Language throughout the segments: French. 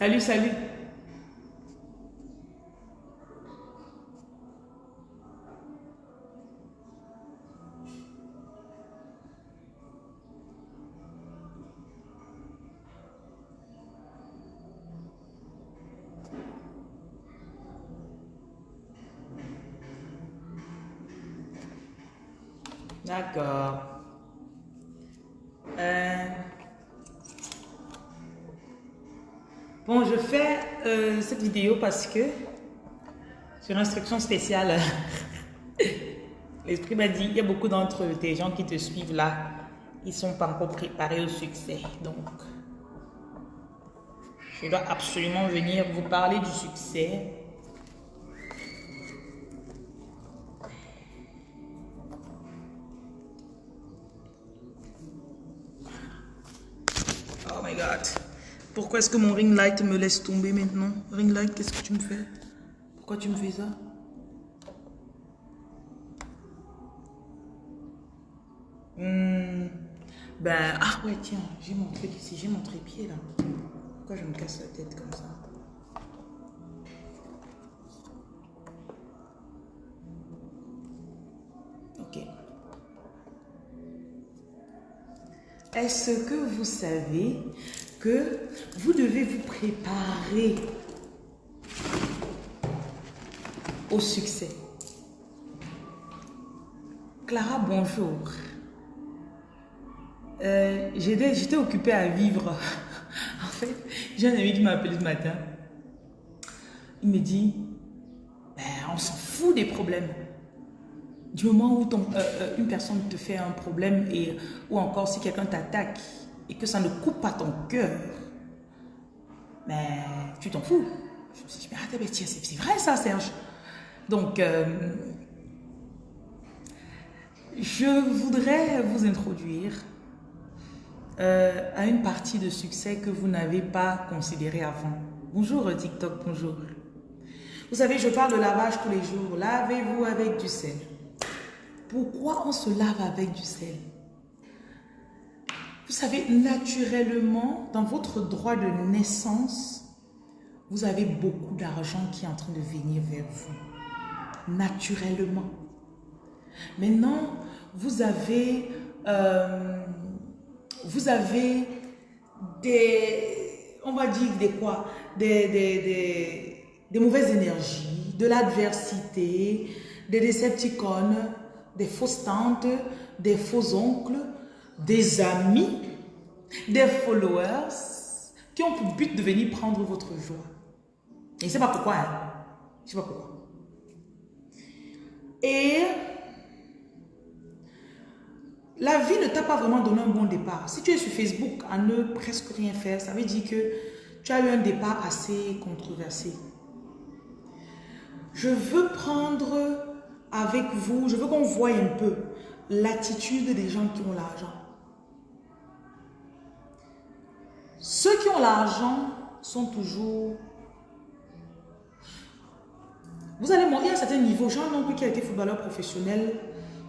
Salut, salut. Vidéo parce que, sur instruction spéciale, l'esprit m'a dit, il y a beaucoup d'entre tes gens qui te suivent là, ils sont pas encore préparés au succès. Donc, je dois absolument venir vous parler du succès. Pourquoi est-ce que mon ring light me laisse tomber maintenant Ring light, qu'est-ce que tu me fais Pourquoi tu me fais ça Hmm, Ben, ah ouais, tiens, j'ai mon truc ici, j'ai mon trépied là. Pourquoi je me casse la tête comme ça Ok. Est-ce que vous savez que vous devez vous préparer au succès. Clara, bonjour. Euh, J'étais occupée à vivre. en fait, j'ai un ami qui m'a appelé ce matin. Il me dit, ben, on s'en fout des problèmes. Du moment où euh, euh, une personne te fait un problème et, ou encore si quelqu'un t'attaque, et que ça ne coupe pas ton cœur, mais tu t'en fous. Je me suis dit, mais attends, c'est vrai ça, Serge. Donc, euh, je voudrais vous introduire euh, à une partie de succès que vous n'avez pas considéré avant. Bonjour TikTok, bonjour. Vous savez, je parle de lavage tous les jours. Lavez-vous avec du sel. Pourquoi on se lave avec du sel? Vous savez, naturellement, dans votre droit de naissance, vous avez beaucoup d'argent qui est en train de venir vers vous. Naturellement. Maintenant, vous avez, euh, vous avez des, on va dire des quoi, des, des, des mauvaises énergies, de l'adversité, des décepticons, des fausses tantes, des faux oncles, des amis, des followers qui ont pour but de venir prendre votre joie. Et je ne sais pas pourquoi. Hein. Je ne sais pas pourquoi. Et la vie ne t'a pas vraiment donné un bon départ. Si tu es sur Facebook à ne presque rien faire, ça veut dire que tu as eu un départ assez controversé. Je veux prendre avec vous, je veux qu'on voie un peu l'attitude des gens qui ont l'argent. Ceux qui ont l'argent sont toujours... Vous allez monter à un certain niveau. J'ai un oncle qui a été footballeur professionnel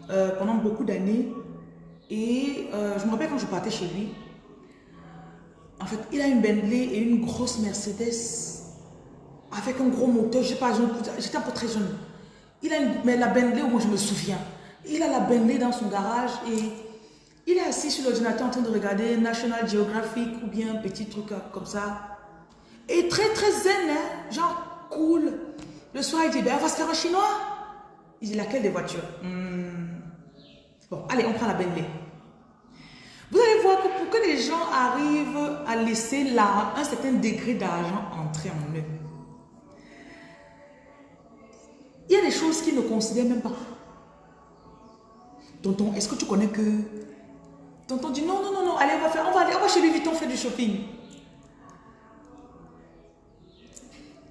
euh, pendant beaucoup d'années. Et euh, je me rappelle quand je partais chez lui. En fait, il a une Bentley et une grosse Mercedes avec un gros moteur. Je sais pas, j'étais un peu très jeune. Il a une, mais la Bentley, moi je me souviens. Il a la Bentley dans son garage et il est assis sur l'ordinateur en train de regarder National Geographic ou bien un petit truc comme ça. Et très très zen, hein? genre cool. Le soir, il dit, ben on va se faire un chinois. Il dit, laquelle des voitures? Hmm. Bon, allez, on prend la Bentley. Vous allez voir que pour que les gens arrivent à laisser un certain degré d'argent entrer en eux, il y a des choses qu'ils ne considèrent même pas. Tonton, est-ce que tu connais que Tonton dit non, non, non, non, allez, on va, faire, on va aller, on va chez Louis Vuitton faire du shopping.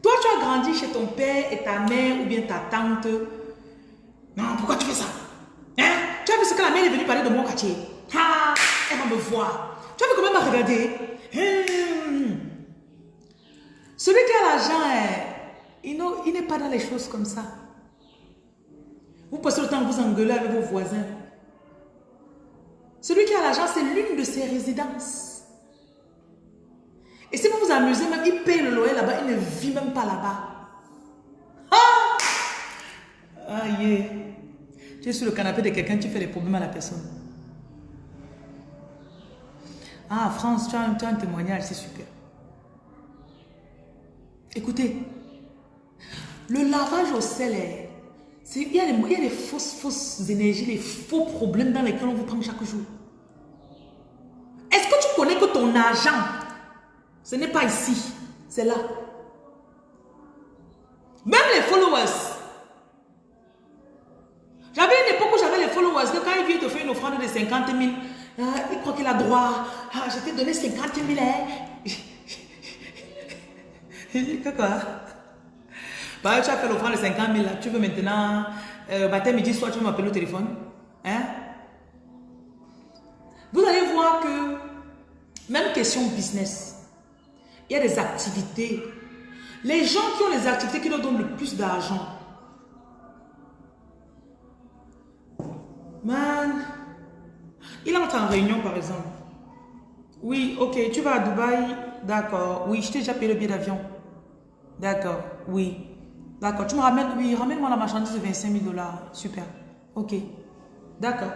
Toi, tu as grandi chez ton père et ta mère ou bien ta tante. Non, pourquoi tu fais ça? Hein? Tu as vu ce que la mère est venue parler de mon quartier? Elle va me voir. Tu as vu comment elle m'a regardé? Hum. Celui qui a l'argent, eh, il n'est pas dans les choses comme ça. Vous passez le temps à vous engueuler avec vos voisins. Celui qui a l'argent, c'est l'une de ses résidences. Et si vous vous amusez même, il paye le loyer là-bas, il ne vit même pas là-bas. Ah! Aïe. Tu es sur le canapé de quelqu'un, tu fais des problèmes à la personne. Ah, France, tu as, un, témoignage, c'est super. Écoutez, le lavage au sel, il y, a des, il y a fausses, fausses énergies, des faux problèmes dans lesquels on vous prend chaque jour. Est-ce que tu connais que ton argent, ce n'est pas ici, c'est là? Même les followers. J'avais une époque où j'avais les followers, que quand il vient te faire une offrande de 50 000, ah, il croit qu'il a droit. Ah, je t'ai donné 50 000. Hein. Quoi? Bah, Tu as fait l'offrande de 50 000, tu veux maintenant, euh, matin, midi, soir, tu veux m'appeler au téléphone hein? Vous allez voir que, même question business, il y a des activités. Les gens qui ont les activités qui leur donnent le plus d'argent. Man, il entre en réunion par exemple. Oui, ok, tu vas à Dubaï. D'accord. Oui, je t'ai déjà payé le billet d'avion. D'accord, oui. D'accord, tu me ramènes, oui, ramène-moi la marchandise de 25 000 dollars. Super. Ok. D'accord.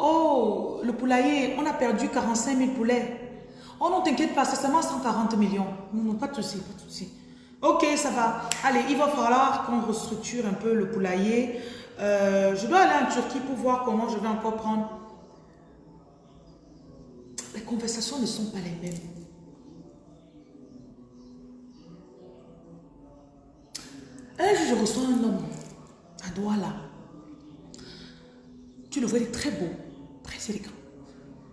Oh, le poulailler, on a perdu 45 000 poulets. Oh non, t'inquiète pas, c'est seulement 140 millions. Non, pas de souci, pas de souci. Ok, ça va. Allez, il va falloir qu'on restructure un peu le poulailler. Euh, je dois aller en Turquie pour voir comment je vais encore prendre. Les conversations ne sont pas les mêmes. Un jour, je reçois un homme à Douala. Tu le vois, il est très beau, très élégant.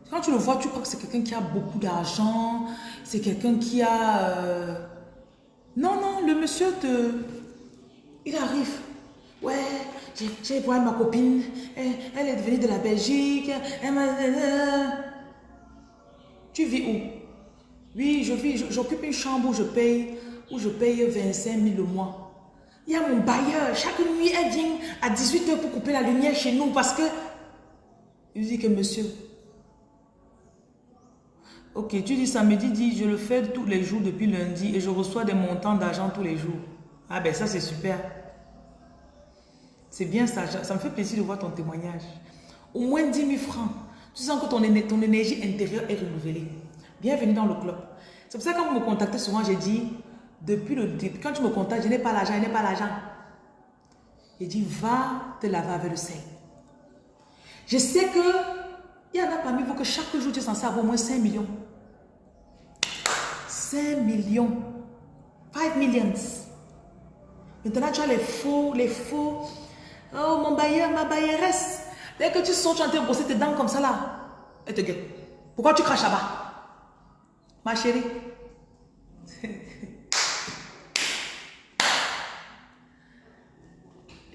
Quand tu le vois, tu crois que c'est quelqu'un qui a beaucoup d'argent, c'est quelqu'un qui a... Euh, non, non, le monsieur te... Il arrive. Ouais, j'ai voir ma copine, elle, est venue de la Belgique, Tu vis où? Oui, je vis, j'occupe une chambre où je paye, où je paye 25 000 le mois. Il y a mon bailleur, chaque nuit, elle vient à 18h pour couper la lumière chez nous parce que... Il dit que monsieur, Ok, tu dis samedi, dis je le fais tous les jours depuis lundi et je reçois des montants d'argent tous les jours. Ah ben ça c'est super. C'est bien ça, ça me fait plaisir de voir ton témoignage. Au moins 10 000 francs. Tu sens que ton, ton énergie intérieure est renouvelée. Bienvenue dans le club. C'est pour ça que quand vous me contactez souvent, j'ai dit, depuis le début, quand tu me contactes, je n'ai pas l'argent, je n'ai pas l'argent. J'ai dit, va te laver avec le sel. Je sais que il y en a parmi vous que chaque jour, tu es censé avoir au moins 5 millions. 5 millions. 5 millions. Maintenant, tu as les faux, les faux. Oh, mon bailleur, ma bailleresse. Dès que tu sors, tu es en train de brosser tes dents comme ça là. Et te gueule. Pourquoi tu craches là-bas? Ma chérie.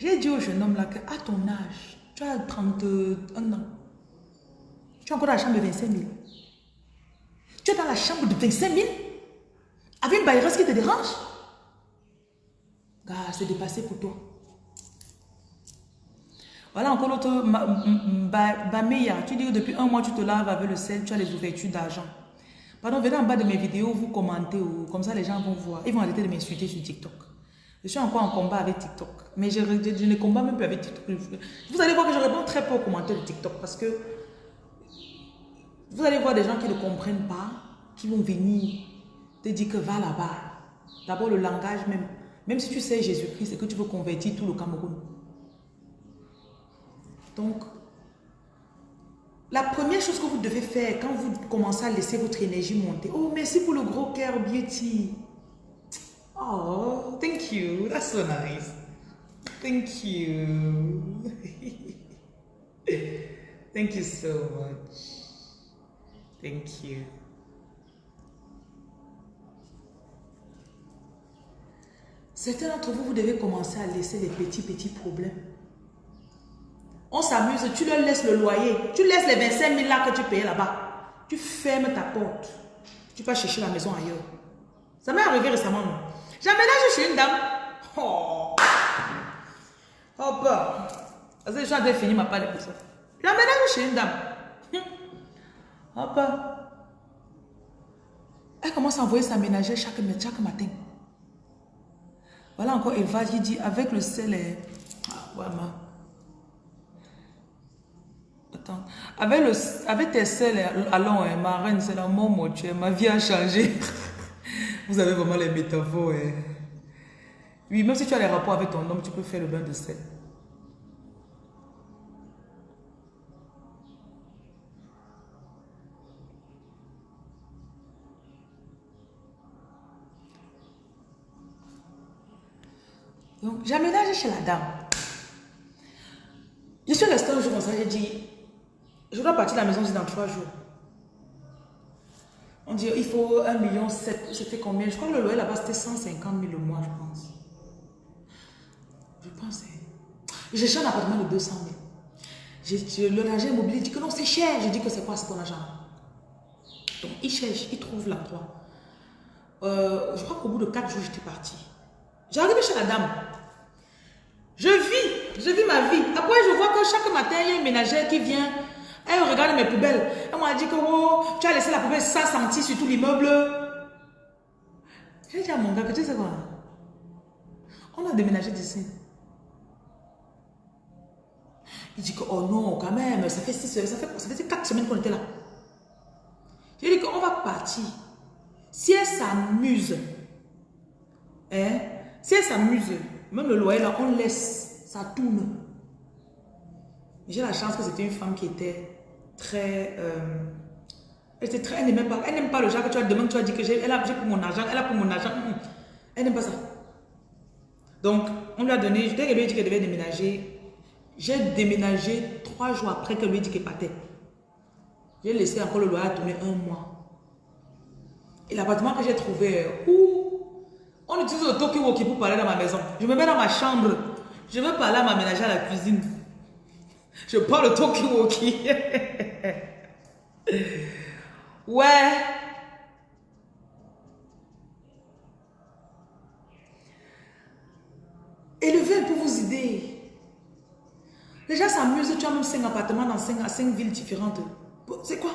J'ai dit au jeune homme là que à ton âge, tu as 31 ans. Tu as encore la chambre de 25 000. Tu es dans la chambre de 25 000 avec une bailleuse qui te dérange Gars, c'est dépassé pour toi. Voilà encore l'autre Bameya. Tu dis que depuis un mois, tu te laves avec le sel, tu as les ouvertures d'argent. Pardon, venez en bas de mes vidéos, vous commentez, ou, comme ça les gens vont voir. Ils vont arrêter de m'insulter sur TikTok. Je suis encore en combat avec TikTok. Mais je, je, ne combat même plus avec TikTok. Vous allez voir que je réponds très peu aux commentaires de TikTok parce que vous allez voir des gens qui ne comprennent pas, qui vont venir te dire que va là-bas. D'abord, le langage même. Même si tu sais Jésus-Christ et que tu veux convertir tout le Cameroun. Donc, la première chose que vous devez faire quand vous commencez à laisser votre énergie monter. Oh, merci pour le gros cœur, Beauty. Oh, thank you. That's so nice. Thank you. thank you so much. Thank you. Certains d'entre vous, vous devez commencer à laisser les petits, petits problèmes. On s'amuse, tu leur laisses le loyer. Tu laisses les 25 000 là que tu payes là-bas. Tu fermes ta porte. Tu vas chercher la maison ailleurs. Ça m'est arrivé récemment. J'aménage chez une dame. Oh. Oh, bah. Parce que je suis fini ma part de ça. J'aménage chez une dame. Hop. Elle commence à envoyer sa ménagère chaque, chaque matin. Voilà encore Eva qui dit avec le sel et... Ah, voilà. Attends. Avec, le, avec tes sels, allons, hein, ma reine, c'est la mort mortuaire. Ma vie a changé. Vous avez vraiment les métaphores. Hein. Oui, même si tu as les rapports avec ton homme, tu peux faire le bain de sel. Donc, j'ai aménagé chez la dame. Je suis restée un jour comme ça, j'ai dit, je dois partir de la maison dans trois jours. On dit, il faut 1,7 million, c'était combien? Je crois que le loyer là-bas, c'était 150 000 le mois, je pense. Je pense. J'ai cherché un appartement de 200 000. Le agent immobilier dit que non, c'est cher. Je dis que c'est quoi, c'est ton argent. Donc, il cherche, il trouve la croix. Euh, je crois qu'au bout de 4 jours, j'étais partie. J'arrive chez la dame. Je vis, je vis ma vie. Après, je vois que chaque matin, il y a une ménagère qui vient. Elle regarde mes poubelles. Elle m'a dit que oh, tu as laissé la poubelle sans sentir sur tout l'immeuble. J'ai dit à mon gars que tu sais quoi? On a déménagé d'ici. Il dit que oh non, quand même, ça fait, six, ça fait, ça fait 4 semaines qu'on était là. J'ai dit qu'on va partir. Si elle s'amuse, hein, si elle s'amuse, même le loyer là, on laisse, ça tourne. J'ai la chance que c'était une femme qui était très... Euh, elle était très... Elle n'aime pas, elle pas le genre que tu as demain, tu as dit que j'ai pour mon argent, elle a pour mon argent. Elle n'aime pas ça. Donc, on lui a donné, dès qu'elle lui a dit qu'elle devait déménager, j'ai déménagé trois jours après qu'elle lui ait dit qu'elle partait. J'ai laissé encore le loyer tourner un mois. Et l'appartement que j'ai trouvé, où on utilise le talkie-walkie pour parler dans ma maison. Je me mets dans ma chambre. Je veux parler à ma ménagère à la cuisine. Je parle le talkie-walkie. ouais. Un peu vos idées. Les gens s'amusent, tu as même 5 appartements dans 5, 5 villes différentes. C'est quoi?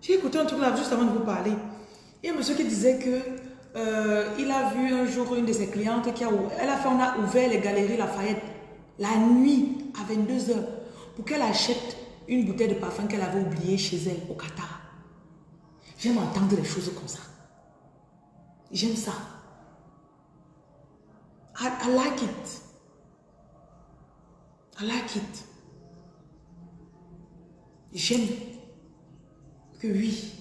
J'ai écouté un truc là juste avant de vous parler. Il y a un monsieur qui disait que euh, il a vu un jour une de ses clientes qui a, elle a fait, on a ouvert les galeries Lafayette la nuit à 22h pour qu'elle achète une bouteille de parfum qu'elle avait oubliée chez elle au Qatar. J'aime entendre les choses comme ça. J'aime ça. I, I like it. I like it. J'aime que oui,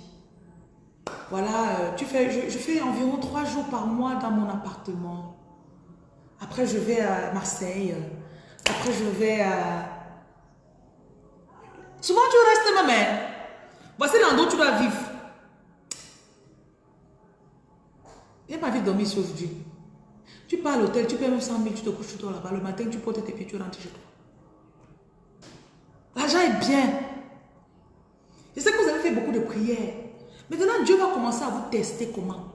voilà, euh, tu fais, je, fais environ trois jours par mois dans mon appartement. Après, je vais à Marseille. Après, je vais à... Souvent, tu restes ma mère. Voici l'endroit où tu dois vivre. Il pas de dormir ici aujourd'hui. Tu pars à l'hôtel, tu payes même 100 000, tu te couches toi là-bas. Le matin, tu portes tes pieds, tu rentres chez toi. L'argent est bien. Je sais que vous avez fait beaucoup de prières. Maintenant, Dieu va commencer à vous tester comment.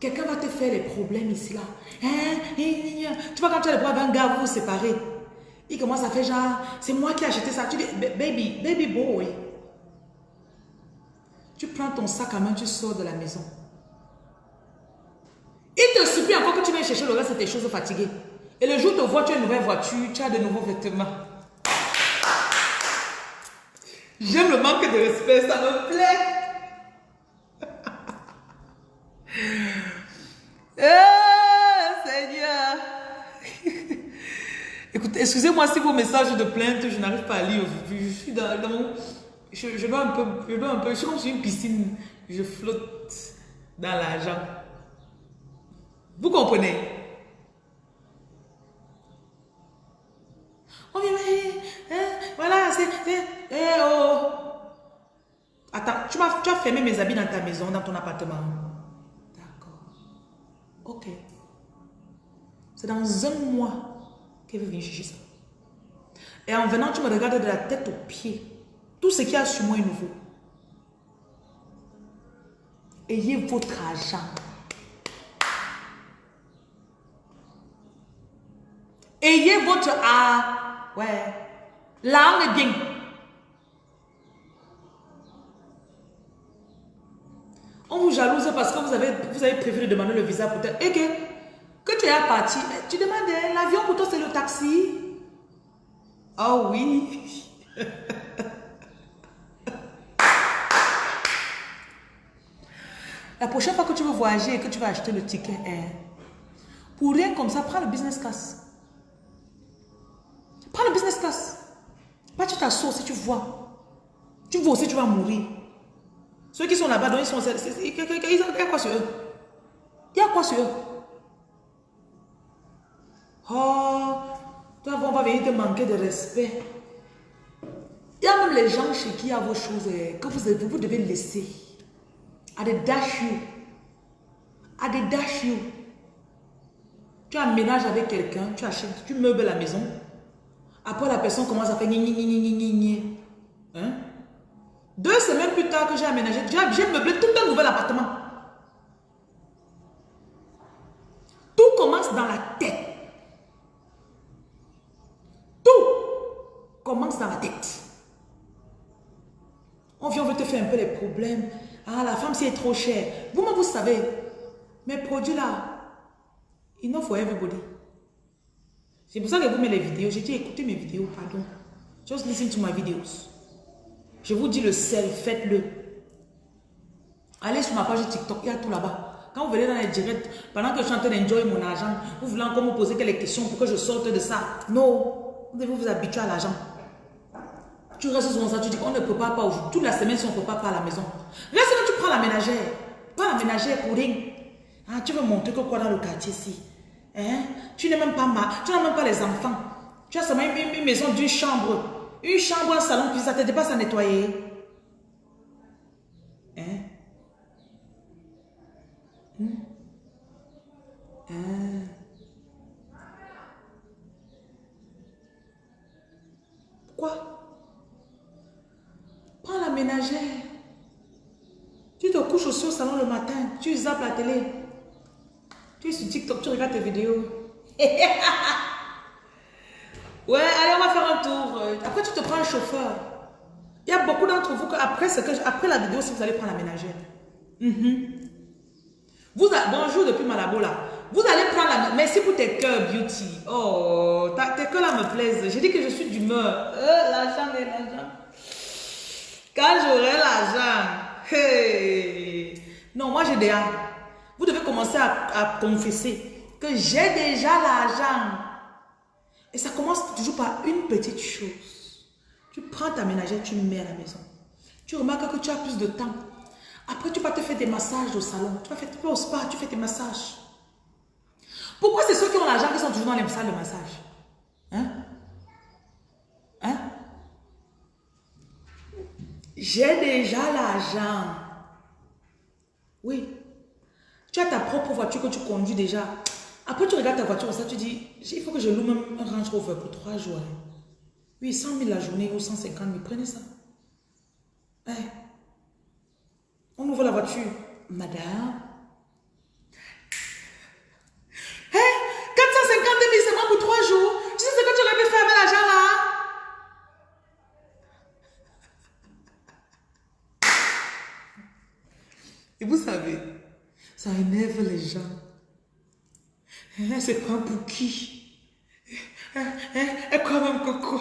Quelqu'un va te faire les problèmes ici, là. Hein? Tu vois, quand tu as les problèmes avec un gars, vous vous séparez. Il commence à faire genre, c'est moi qui ai acheté ça. Tu dis, baby, baby boy. Tu prends ton sac à main, tu sors de la maison. Il te supplie encore que tu viennes chercher le reste de tes choses fatiguées. Et le jour où tu vois, tu as une nouvelle voiture, tu as de nouveaux vêtements. J'aime le manque de respect, ça me plaît. oh, Seigneur. Écoutez, excusez-moi si vos messages de plainte, je n'arrive pas à lire. Je, suis dans, mon... Je, dois un peu, je dois un peu, je suis comme sur une piscine. Je flotte dans l'argent. Vous comprenez? On vient, hein, voilà, c'est, eh oh. Attends, tu, tu as fermé mes habits dans ta maison, dans ton appartement. Ok. C'est dans un mois qu'elle veut venir chercher ça. Et en venant, tu me regardes de la tête aux pieds. Tout ce qui a sur moi est nouveau. Ayez votre argent. Ayez votre art. Ouais. On est bien. On vous jalouse parce que vous avez, vous avez préféré demander le visa peut-être. Et que, que tu es à partir, tu demandes hein, l'avion pour toi c'est le taxi. Oh oui. La prochaine fois que tu veux voyager et que tu vas acheter le ticket air, pour rien comme ça, prends le business class. Prends le business class. Pas tu t'assois si tu vois. Tu vois aussi, tu vas mourir. Ceux qui sont là-bas, ils sont. Il y a quoi sur eux? Il y a quoi sur eux? Oh, toi, on va venir te manquer de respect. Il y a même les gens chez qui il y a vos choses eh, que vous, vous devez laisser. À des dash you. À des dash you. Tu aménages avec quelqu'un, tu achètes, tu meubles la maison. Après, la personne commence à faire ni ni ni ni ni. Hein? Deux semaines plus tard que j'ai aménagé, j'ai meublé tout un nouvel appartement. Tout commence dans la tête. Tout commence dans la tête. On vient, on veut te faire un peu les problèmes. Ah, la femme, c'est trop cher. Vous-même, vous savez, mes produits là, enough for everybody. C'est pour ça que vous mettez les vidéos. J'ai dit, écoutez mes vidéos, pardon. Just listen to my videos. Je vous dis le sel, faites-le. Allez sur ma page TikTok, il y a tout là-bas. Quand vous venez dans les directs, pendant que je suis en train d'enjoy mon argent, vous voulez encore me poser quelques questions pour que je sorte de ça. Non, vous devez vous habituer à l'argent. Tu restes sur ça, tu dis qu'on ne peut pas aujourd'hui. Toute la semaine, si on ne peut pas à la maison. Là, sinon, tu prends la ménagère. Pas la ménagère pour rien. Ah, tu veux montrer que quoi dans le quartier ici hein? Tu n'es même pas ma, tu n'as même pas les enfants. Tu as seulement une, maison d'une chambre. Une chambre, un salon, puis ça ne te dépasse à nettoyer. Hein? Hein? hein? Quoi? Prends la ménagère. Tu te couches aussi au salon le matin. Tu zappes la télé. Tu es sur TikTok, tu regardes tes vidéos. ouais, allez, on va tu te prends un chauffeur. Il y a beaucoup d'entre vous que après, que après la vidéo, si vous allez prendre la ménagère. Mhm. vous bonjour depuis Malabo là. Vous allez prendre la... Merci pour tes cœurs beauty. Oh, tes cœurs là me plaisent. J'ai dit que je suis d'humeur. Euh, l'argent, l'argent. Quand j'aurai l'argent. Hey. Non, moi j'ai déjà. Vous devez commencer à, confesser que j'ai déjà l'argent. Et ça commence toujours par une petite chose. Tu prends ta ménagère, tu mets à la maison. Tu remarques que tu as plus de temps. Après, tu vas te faire des massages au salon. Tu vas, faire, au spa, tu fais tes massages. Pourquoi c'est ceux qui ont l'argent qui sont toujours dans les salles de massage? Hein? Hein? J'ai déjà l'argent. Oui. Tu as ta propre voiture que tu conduis déjà. Après, tu regardes ta voiture, ça, tu dis, il faut que je loue même un Range Rover pour trois jours. Oui, 100 000 la journée ou 150 000, prenez ça. Eh. On ouvre la voiture. Madame. Eh, 450 000 seulement pour trois jours. Tu sais ce que tu aurais pu faire avec l'argent là? Et vous savez, ça énerve les gens. Hein, c'est pas pour qui? Quoi même que quoi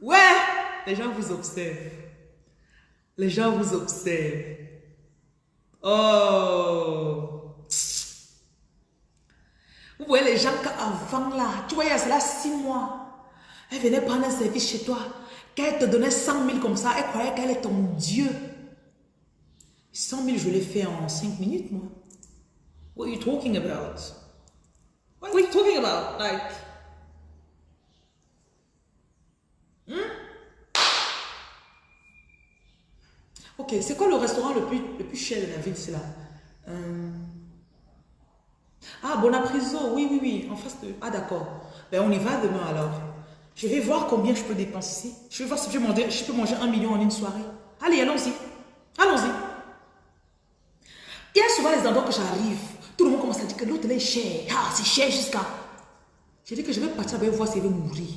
Ouais, les gens vous observent. Les gens vous observent. Oh. Vous voyez les gens qu'avant là, tu voyais, c'est là six mois. Elle venait prendre un service chez toi. Qu'elle te donnait 100 000 comme ça, elle croyait qu'elle est ton Dieu. 100 000, je l'ai fait en 5 minutes, moi. What are you talking about? What are you talking about? Like... Hmm? Ok, c'est quoi le restaurant le plus, le plus cher de la ville, c'est là? Euh... Ah, Bonapriso, oui, oui, oui, en face de... Ah, d'accord. Ben, on y va demain, alors. Je vais voir combien je peux dépenser. Je vais voir si je, je peux manger un million en une soirée. Allez, allons-y. Allons-y. Il y a souvent les endroits que j'arrive. Tout le monde commence à dire que l'hôtel est cher. Ah, c'est cher jusqu'à... J'ai dit que je vais partir avec voir s'il veut mourir.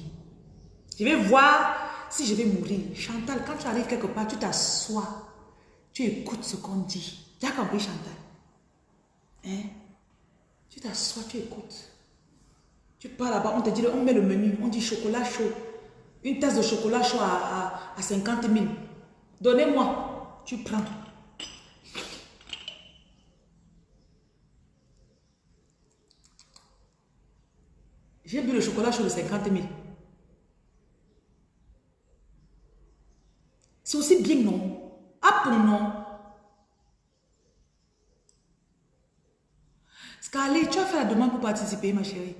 Je vais voir si je vais mourir. Chantal, quand tu arrives quelque part, tu t'assois. Tu écoutes ce qu'on dit. Tu as compris, Chantal? Hein? Tu t'assois, tu écoutes. Tu pars là-bas, on te dit, on met le menu, on dit chocolat chaud. Une tasse de chocolat chaud à, à 50 000. Donnez-moi. Tu prends. J'ai bu le chocolat chaud de 50 000. C'est aussi bien, non? Ah pour non? Scarlett, tu as fait la demande pour participer, ma chérie.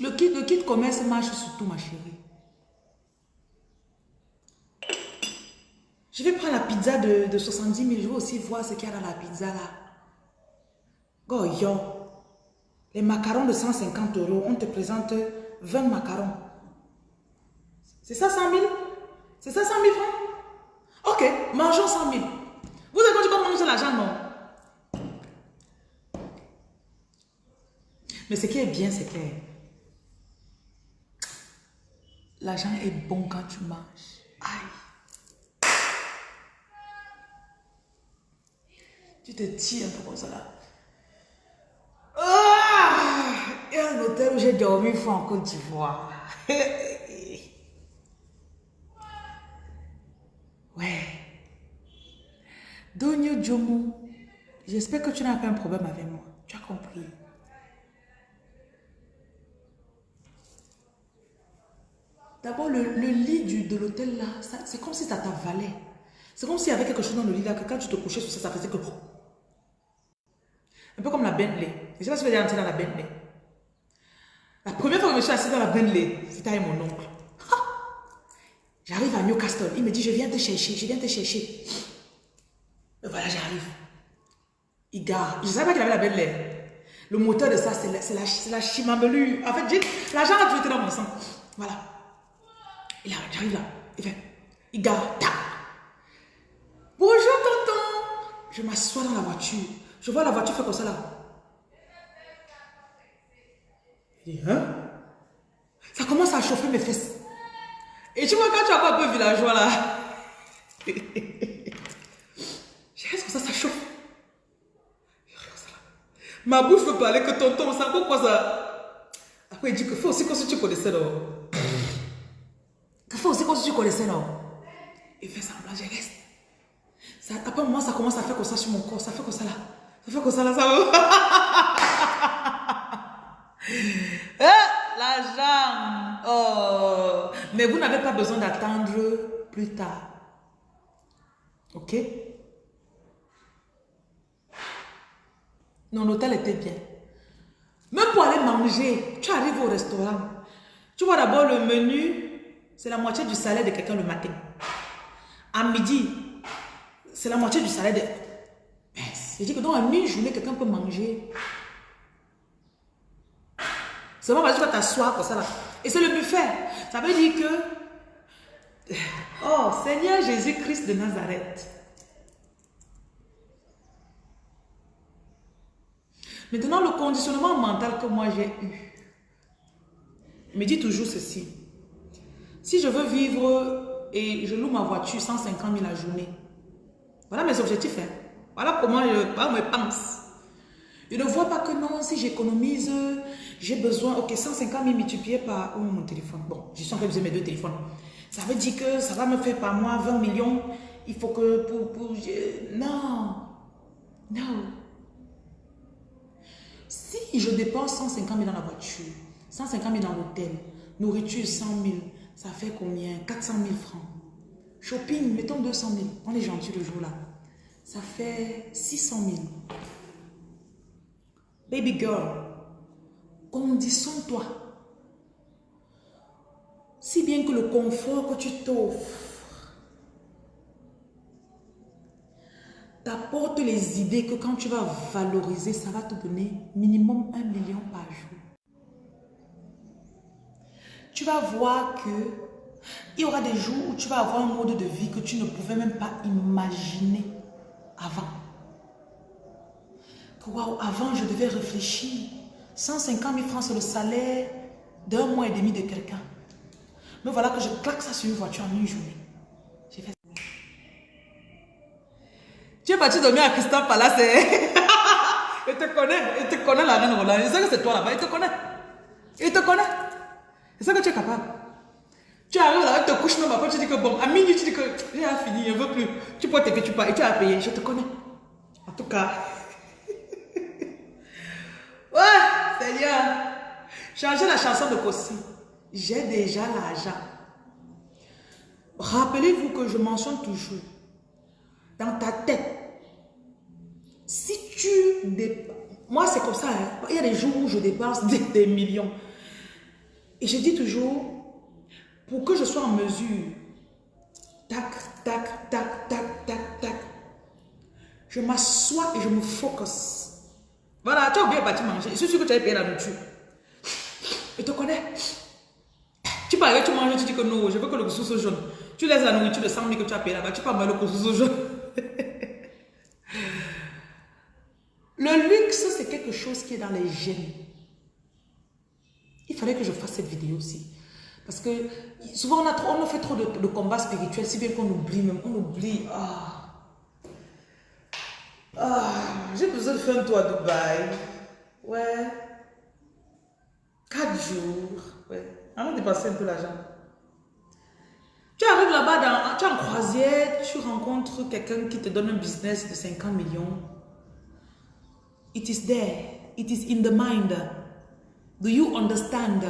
Le kit, le kit commerce marche surtout, ma chérie. Je vais prendre la pizza de, de 70 000. Je vais aussi voir ce qu'il y a dans la pizza là. Goyo. Les macarons de 150 euros, on te présente 20 macarons. C'est ça 100 000 C'est ça 100 000 francs? Ok, mangeons 100 000. Vous avez dit comment manger l'argent, non? Mais ce qui est bien, c'est que l'argent est bon quand tu manges. Aïe. Tu te tires un peu comme ça là. Ah! Il y a un hôtel où j'ai dormi une fois en Côte d'Ivoire. ouais. Donio Jomo, j'espère que tu n'as pas un problème avec moi. Tu as compris. D'abord, le, lit de l'hôtel là, c'est comme si ça t'avalait. C'est comme s'il y avait quelque chose dans le lit là, que quand tu te couchais sur ça, ça faisait que... Un peu comme la Bentley. Je sais pas si vous êtes entré dans la Bentley. La première fois que je me suis assis dans la Bentley, c'était avec mon oncle. J'arrive à Newcastle. Il me dit, je viens te chercher, je viens te chercher. Et voilà, j'arrive. Il gare. Je ne savais pas qu'il avait la Bentley. Le moteur de ça, c'est la, la, la. En fait, l'argent a toujours été dans mon sang. Voilà. Il j'arrive là. Il fait, il gare. Bonjour, tonton. Je m'assois dans la voiture. Je vois la voiture faire comme ça là. Il hein? Ça commence à chauffer mes fesses. Et tu vois, quand tu as pas un peu villageois là, je reste comme ça, ça chauffe? Ma bouche veut parler que tonton, ça pourquoi ça. Après, il dit que faut aussi qu'on se tu connaissais, non? Que faut aussi qu'on se tu connaissais, non? Il fait semblant, je reste. Après, moi, ça commence à faire comme ça sur mon corps, ça fait comme ça là. Ça fait comme ça là, ça va. Eh, l'argent. Oh. Mais vous n'avez pas besoin d'attendre plus tard. Ok? Non, l'hôtel était bien. Même pour aller manger, tu arrives au restaurant. Tu vois d'abord le menu, c'est la moitié du salaire de quelqu'un le matin. À midi, c'est la moitié du salaire de... C'est-à-dire que dans une journée, quelqu'un peut manger Seulement parce que tu vas t'asseoir comme ça là. Et c'est le buffet. Ça veut dire que, oh Seigneur Jésus-Christ de Nazareth. Maintenant, le conditionnement mental que moi j'ai eu me dit toujours ceci. Si je veux vivre et je loue ma voiture 150 000 la journée, voilà mes objectifs. Hein. Voilà comment je, pense. Je ne vois pas que non, si j'économise, j'ai besoin, ok, 150 000 multiplié par oh, mon téléphone. Bon, je suis de mes deux téléphones. Ça veut dire que ça va me faire par mois 20 millions. Il faut que pour... pour non. Non. Si je dépense 150 000 dans la voiture, 150 000 dans l'hôtel, nourriture 100 000, ça fait combien? 400 000 francs. Shopping, mettons 200 000. On est gentil le jour là. Ça fait 600 000. Baby girl, conditionne-toi. Si bien que le confort que tu t'offres t'apporte les idées que quand tu vas valoriser, ça va te donner minimum un million par jour. Tu vas voir que il y aura des jours où tu vas avoir un mode de vie que tu ne pouvais même pas imaginer avant. Waouh, avant je devais réfléchir 150 000 francs, c'est le salaire d'un mois et demi de quelqu'un. Mais voilà que je claque ça sur une voiture en une journée. J'ai fait ça. Tu es parti dormir à Christophe Palace. il te connaît. Il te connaît la reine Roland. Il sait que c'est toi là-bas. Il te connaît. Il te connaît. C'est ça que tu es capable. Tu arrives là, tu te couches même après, tu dis que bon, à minuit, tu dis que j'ai fini, je ne veux plus. Tu peux que tu pars et tu as payé. Je te connais. En tout cas. Ouais, Seigneur. Changez la chanson de Kossi. J'ai déjà l'argent. Rappelez-vous que je mentionne toujours, dans ta tête, si tu Moi, c'est comme ça. Hein. Il y a des jours où je dépense des millions. Et je dis toujours, pour que je sois en mesure, tac, tac, tac, tac, tac, tac, je m'assois et je me focus. Voilà, tu as oublié de manger. Je suis sûr que tu as payé la nourriture. Je te connais. Tu parles, tu manges, tu dis que non, je veux que le couscous soit jaune. Tu laisses la nourriture de 100 000 que tu as payé là-bas, tu parles le couscous jaune. le luxe, c'est quelque chose qui est dans les gènes. Il fallait que je fasse cette vidéo aussi. Parce que souvent on a, fait trop de, combats spirituels, si bien qu'on oublie même, on oublie. Ah, ah j'ai besoin de faire un tour à Dubaï. Ouais. Quatre jours. Ouais. Avant de passer un peu l'argent. Tu arrives là-bas, tu es en croisière, tu rencontres quelqu'un qui te donne un business de 50 millions. It is there. It is in the mind. Do you understand?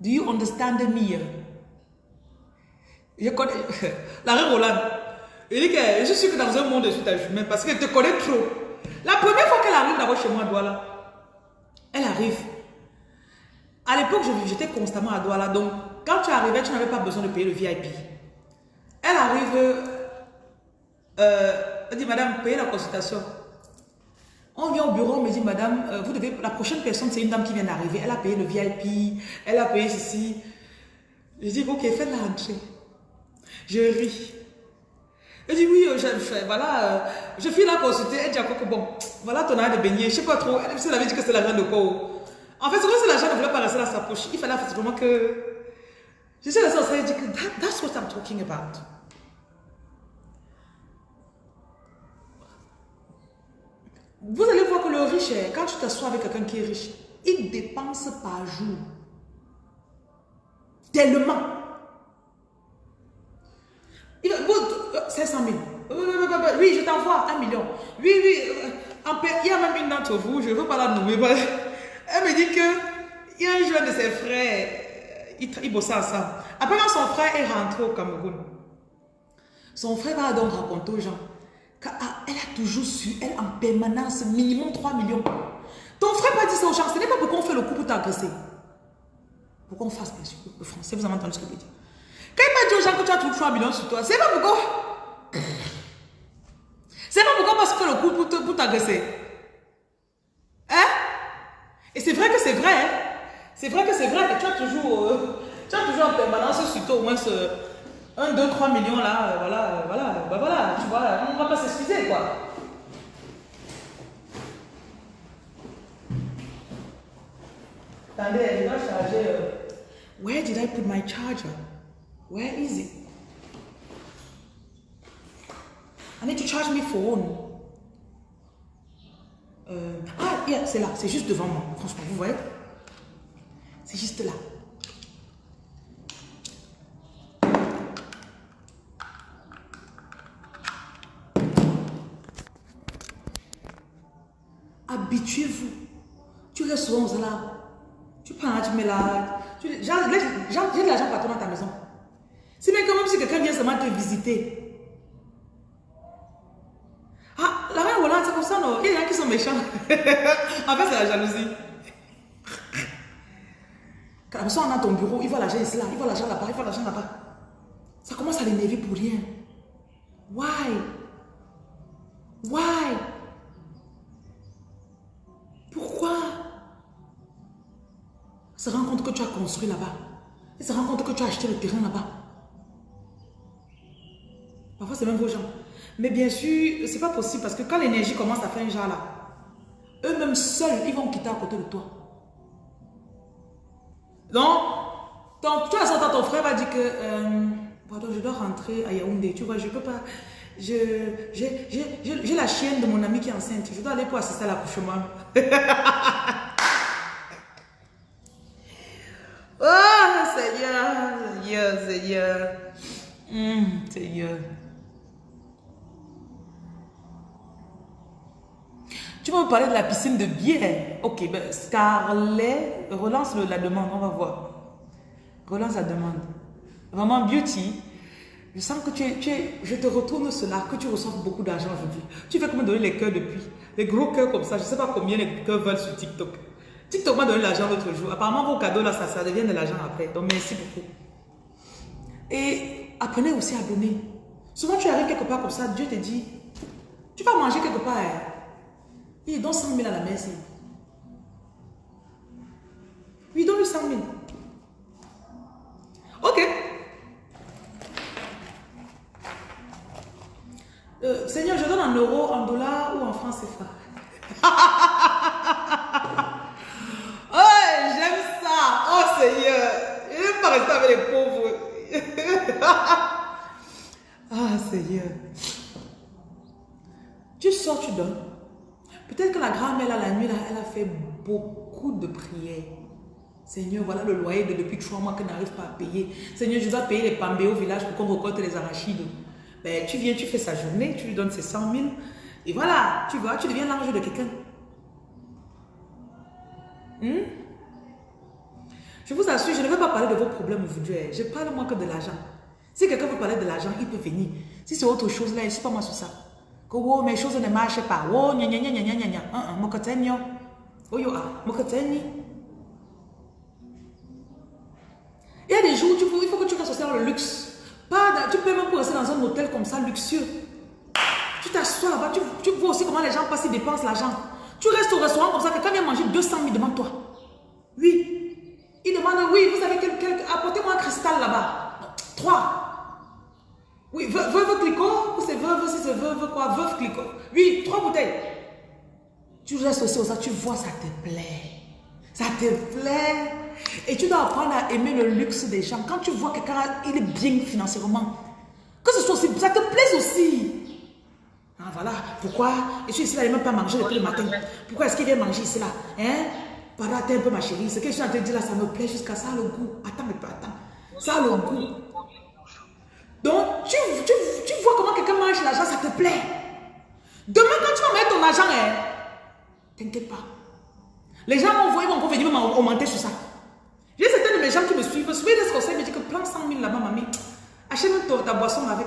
Do you understand me? Je connais. La Roland. Il dit que je suis que dans un monde de suite à humain parce qu'elle te connaît trop. La première fois qu'elle arrive d'abord chez moi à Douala, elle arrive. À l'époque, j'étais constamment à Douala. Donc, quand tu arrivais, tu n'avais pas besoin de payer le VIP. Elle arrive. Euh, elle dit, madame, payez la consultation. On vient au bureau, on me dit, madame, euh, vous devez, la prochaine personne, c'est une dame qui vient d'arriver. Elle a payé le VIP, elle a payé ceci. Je dis, ok, faites la rentrée. Je ris. Elle dit, oui, euh, je fais, voilà, euh, je fais la consulter. Elle dit à que bon, voilà ton arrêt de beignet, je sais pas trop. Elle, avait dit que c'est l'argent de quoi. En fait, c'est comme si l'argent ne voulait pas rester dans sa poche. Il fallait vraiment que. Je suis restée elle dit que that's what I'm talking about. Vous allez voir que le riche, quand tu t'assois avec quelqu'un qui est riche, il dépense par jour. Tellement. Il, 500 000. Oui, je t'envoie un million. Oui, oui. Euh, il y a même une d'entre vous, je ne veux pas la nommer. Elle me dit que il y a un jeune de ses frères, il, il bossait ensemble. Après, quand son frère est rentré au Cameroun, son frère va donc raconter aux gens ah, elle a toujours su, elle en permanence, minimum 3 millions. Ton frère pas dit ça aux gens, ce n'est pas pourquoi on fait le coup pour t'agresser. Pourquoi on fasse le français, vous avez entendu ce que je dire. Quand il pas dit aux gens que tu as toujours 3 millions sur toi, c'est pas pourquoi. C'est pas pourquoi on se fait le coup pour t'agresser. Hein? Et c'est vrai que c'est vrai. Hein? C'est vrai que c'est vrai que tu as toujours, euh, tu as toujours en permanence sur toi au moins ce 1, 2, 3 millions là, voilà, voilà, bah voilà, tu vois, on ne va pas s'excuser quoi. Attendez, elle doit charger. Euh, where did I put my charger? Where is it? I need to charge my. Euh, ah, c'est là, c'est juste devant moi. Franchement, vous voyez? C'est juste là. Habituez-vous. Tu restes souvent là. Tu prends, tu mets là. J'ai de l'argent partout dans ta maison. Si même quand même si quelqu'un vient seulement te visiter. Ah, la reine Hollande, c'est comme ça, non Il y a des gens qui sont méchants. en fait, c'est la jalousie. Quand la personne a ton bureau, il voit l'argent ici, là, il voit l'argent là-bas, il voit l'argent là-bas. Ça commence à l'énerver pour rien. Why? Why? Pourquoi? Il se rend compte que tu as construit là-bas. Il se rend compte que tu as acheté le terrain là-bas. Parfois, c'est même vos gens. Mais bien sûr, c'est pas possible parce que quand l'énergie commence à faire un genre là, eux-mêmes seuls, ils vont quitter à côté de toi. Donc, tu as ton frère va dire que, euh, je dois rentrer à Yaoundé, tu vois, je peux pas, j'ai la chienne de mon ami qui est enceinte, je dois aller pour assister à l'accouchement. oh, Seigneur, Seigneur, Seigneur, mmh, Seigneur. Parler de la piscine de bière. Ok, ben Scarlett, relance la demande, on va voir. Relance la demande. Vraiment, Beauty, je sens que tu es, je te retourne cela, que tu reçois beaucoup d'argent aujourd'hui. Tu fais comme me donner les cœurs depuis? Les gros cœurs comme ça, je ne sais pas combien les cœurs veulent sur TikTok. TikTok m'a donné l'argent l'autre jour. Apparemment, vos cadeaux là, ça, ça devient de l'argent après. Donc, merci beaucoup. Et apprenez aussi à donner. Souvent, tu arrives quelque part comme ça, Dieu te dit, tu vas manger quelque part. Hein. Il donne 100 000 à la messe. Oui, donne-lui 100 000. Ok. Euh, Seigneur, je donne en euros, en dollars ou en francs CFA. oh, j'aime ça. Oh Seigneur, je n'aime pas rester avec les pauvres. ah Seigneur. Tu sors, tu donnes. Peut-être que la grand-mère, la nuit, là, elle a fait beaucoup de prières. Seigneur, voilà le loyer de depuis trois mois que n'arrive pas à payer. Seigneur, je dois payer les pambés au village pour qu'on récolte les arachides. Ben, tu viens, tu fais sa journée, tu lui donnes ses 100 000. Et voilà, tu vois, tu deviens l'ange de quelqu'un. Hmm? Je vous assure, je ne vais pas parler de vos problèmes aujourd'hui. Je parle moins que de l'argent. Si quelqu'un veut parler de l'argent, il peut venir. Si c'est autre chose, là, je ne suis pas moi sur ça que mes choses ne marchent pas. Gna gna gna gna gna yo ah, mokoteni. Il y a des jours, tu il faut que tu restes dans le luxe. Pas tu peux même rester dans un hôtel comme ça, luxueux. Tu t'assois là-bas, tu, tu, vois aussi comment les gens passent, ils dépensent l'argent. Tu restes au restaurant comme ça, quelqu'un vient manger 200 000 devant toi. Oui. Il demande, oui, vous avez quelqu'un, apportez-moi un cristal là-bas. Trois. Oui, veuve Clicot, ou c'est veuve, si c'est veuve quoi, veuve Clicot. Oui, trois bouteilles. Tu restes aussi ça, tu vois, ça te plaît. Ça te plaît. Et tu dois apprendre à aimer le luxe des gens. Quand tu vois quelqu'un, il est bien financièrement. Que ce soit aussi, ça te plaise aussi. Ah voilà, pourquoi? Je suis ici là, il même pas manger depuis le matin. Pourquoi est-ce qu'il vient manger ici là? Hein? Pardon, attends un peu ma chérie. Ce que je suis en train de dire là, ça me plaît jusqu'à ça le goût. Attends, mais attends. Ça le goût. Donc, tu, tu, tu vois comment quelqu'un mange l'argent, ça te plaît. Demain, quand tu vas mettre ton argent, hein, t'inquiète pas. Les gens vont voir, ils vont venir augmenter sur ça. J'ai certains de mes gens qui me suivent. Souvent, ils conseil me dit que prends 100 000 là-bas, mamie. Achète ta, ta boisson avec.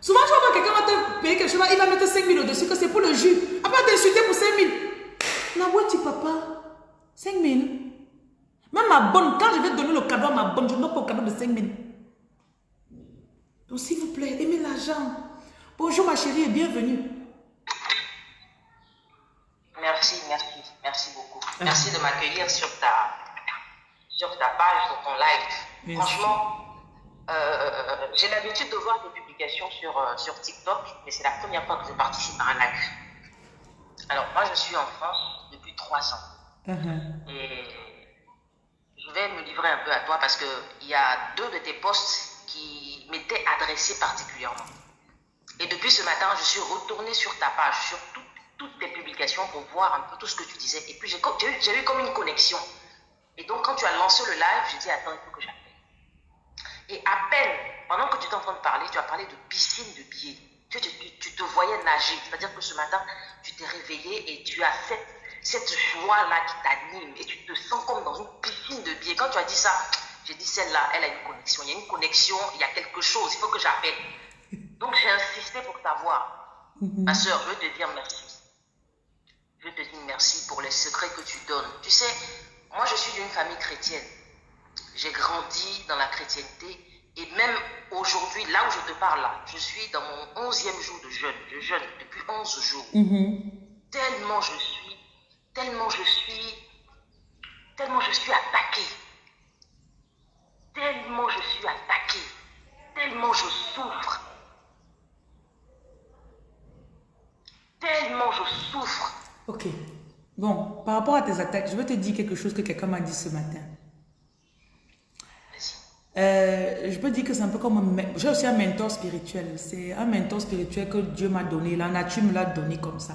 Souvent, je vois quelqu'un va te payer quelque chose, il va mettre 5 000 au-dessus, que c'est pour le jus. Après, t'insulter pour 5 000. tu papa, 5 000. Même ma bonne, quand je vais donner le cadeau à ma bonne, je ne donne pas le cadeau de 5 000. Donc, s'il vous plaît, aimez l'argent. Bonjour, ma chérie, et bienvenue. Merci, merci, merci beaucoup. Ah. Merci de m'accueillir sur ta, sur ta page, sur ton live. Franchement, euh, j'ai l'habitude de voir tes publications sur, euh, sur TikTok, mais c'est la première fois que je participe à un live. Alors, moi, je suis en France depuis trois ans. Uh-huh. Et je vais me livrer un peu à toi parce qu'il y a deux de tes posts qui m'était adressé particulièrement. Et depuis ce matin, je suis retournée sur ta page, sur toutes tes publications pour voir un peu tout ce que tu disais. Et puis j'ai eu, comme une connexion. Et donc quand tu as lancé le live, j'ai dit attends, il faut que j'appelle. Et à peine, pendant que tu étais en train de parler, tu as parlé de piscine de billets. Tu, tu, te voyais nager. C'est-à-dire que ce matin, tu t'es réveillé et tu as cette, cette joie-là qui t'anime. Et tu te sens comme dans une piscine de billets. Quand tu as dit ça, j'ai dit, celle-là, elle a une connexion. Il y a une connexion, il y a quelque chose, il faut que j'appelle. Donc j'ai insisté pour t'avoir. Mhm. Ma soeur, je veux te dire merci. Je veux te dire merci pour les secrets que tu donnes. Tu sais, moi je suis d'une famille chrétienne. J'ai grandi dans la chrétienté et même aujourd'hui, là où je te parle, là, je suis dans mon onzième jour de jeûne. Je jeûne depuis 11 jours. Mhm. Tellement je suis, tellement je suis, tellement je suis attaquée tellement je suis attaquée, tellement je souffre, tellement je souffre. Ok. Bon, par rapport à tes attaques, je veux te dire quelque chose que quelqu'un m'a dit ce matin. Euh, je peux dire que c'est un peu comme... J'ai aussi un mentor spirituel. C'est un mentor spirituel que Dieu m'a donné. La nature me l'a donné comme ça.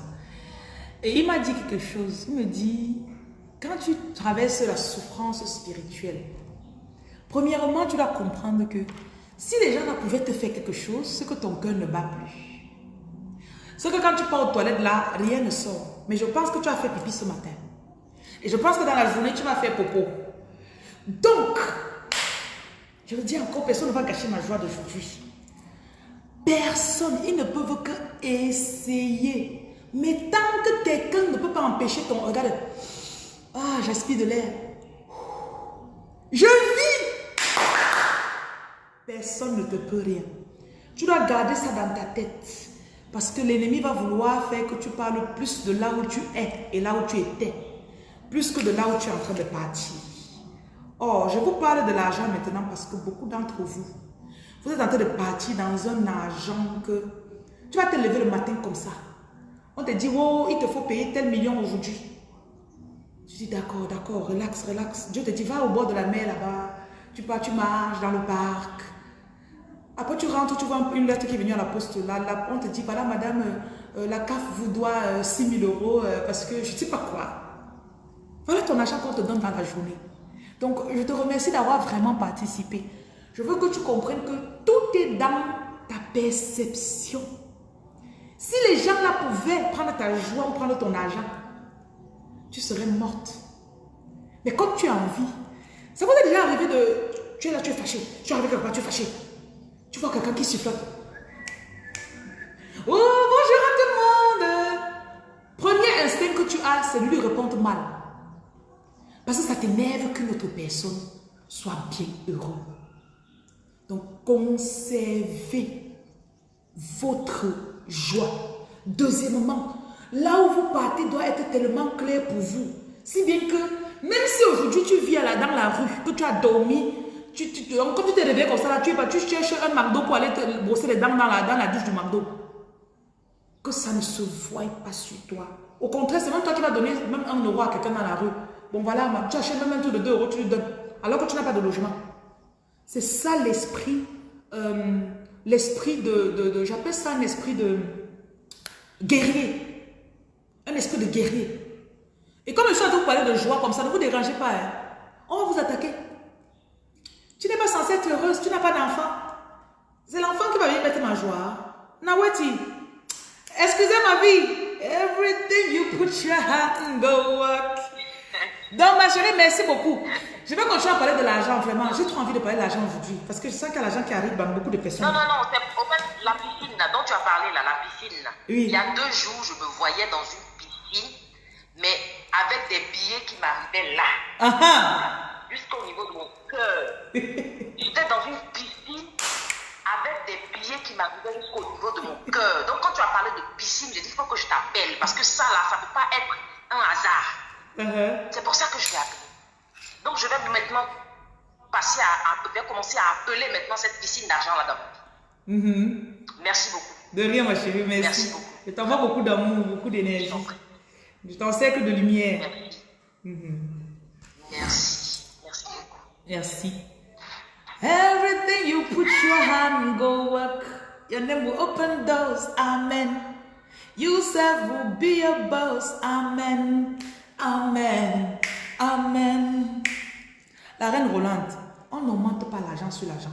Et il m'a dit quelque chose. Il me dit, quand tu traverses la souffrance spirituelle, premièrement, tu dois comprendre que si les gens pouvaient te faire quelque chose, c'est que ton cœur ne bat plus. C'est que quand tu pars aux toilettes là, rien ne sort. Mais je pense que tu as fait pipi ce matin. Et je pense que dans la journée, tu vas faire popo. Donc, je le dis encore, personne ne va gâcher ma joie d'aujourd'hui. Personne, ils ne peuvent que essayer. Mais tant que quelqu'un ne peut pas empêcher ton... Regarde. Ah, j'aspire de l'air. Je vis. Personne ne te peut rien. Tu dois garder ça dans ta tête. Parce que l'ennemi va vouloir faire que tu parles plus de là où tu es et là où tu étais. Plus que de là où tu es en train de partir. Oh, je vous parle de l'argent maintenant parce que beaucoup d'entre vous, vous êtes en train de partir dans un argent que tu vas te lever le matin comme ça. On te dit, oh, il te faut payer tel million aujourd'hui. Tu dis, d'accord, d'accord, relax, relax. Dieu te dit, va au bord de la mer là-bas. Tu pars, tu marches dans le parc. Après, tu rentres, tu vois une lettre qui est venue à la poste. Là, on te dit, voilà, madame, euh, la CAF vous doit 6 euh, 000 euros euh, parce que je ne sais pas quoi. Voilà ton argent qu'on te donne dans la journée. Donc, je te remercie d'avoir vraiment participé. Je veux que tu comprennes que tout est dans ta perception. Si les gens là pouvaient prendre ta joie ou prendre ton argent, tu serais morte. Mais comme tu as envie, ça vous est déjà arrivé de... Tu es là, tu es fâché. Tu es arrivé quelque part, tu es fâché. Quelqu'un qui siffle. Oh, bonjour à tout le monde. Premier instinct que tu as, c'est lui répondre mal. Parce que ça t'énerve que notre personne soit bien heureux. Donc, conservez votre joie. Deuxièmement, là où vous partez doit être tellement clair pour vous. Si bien que, même si aujourd'hui tu vis là, dans la rue, que tu as dormi, tu, tu, comme tu t'es réveillé comme ça, là, tu, tu cherches un McDo pour aller te brosser les dents dans la, dans la douche du McDo. Que ça ne se voie pas sur toi. Au contraire, c'est même toi qui vas donner même un euro à quelqu'un dans la rue. Bon voilà, tu achètes même un truc de 2 euros, tu lui donnes. Alors que tu n'as pas de logement. C'est ça l'esprit, euh, l'esprit de, de, j'appelle ça un esprit de guerrier. Un esprit de guerrier. Et comme je suis de vous parler de joie comme ça, ne vous dérangez pas. Hein. On va vous attaquer. Tu n'es pas censée être heureuse, tu n'as pas d'enfant. C'est l'enfant qui va venir mettre ma joie. Nawati, excusez ma vie. Everything you put your hand and go work. Donc, ma chérie, merci beaucoup. Je vais continuer à parler de l'argent, vraiment. J'ai trop envie de parler de l'argent aujourd'hui. Parce que je sens qu'il y a l'argent qui arrive dans beaucoup de personnes. Non, non, non. En fait, la piscine dont tu as parlé, là, la piscine. Oui. Il y a deux jours, je me voyais dans une piscine, mais avec des billets qui m'arrivaient là. Ah, ah. Jusqu'au niveau de mon cœur. J'étais dans une piscine avec des billets qui m'arrivaient jusqu'au niveau de mon cœur. Donc, quand tu as parlé de piscine, j'ai dit, il faut que je t'appelle. Parce que ça, là, ça ne peut pas être un hasard. Uh-huh. C'est pour ça que je l'ai appelé. Donc, je vais maintenant passer à, vais commencer à appeler maintenant cette piscine d'argent là-dedans. Mm-hmm. Merci beaucoup. De rien, ma chérie, merci. merci beaucoup. Je t'envoie beaucoup d'amour, beaucoup d'énergie. Je t'en sais que de lumière. Merci. Mm-hmm. Merci. Merci. Everything you put your hand go work. Your name will open doors. Amen. You serve will be a boss. Amen. Amen. Amen. La reine Rolande, on n'augmente pas l'argent sur l'argent.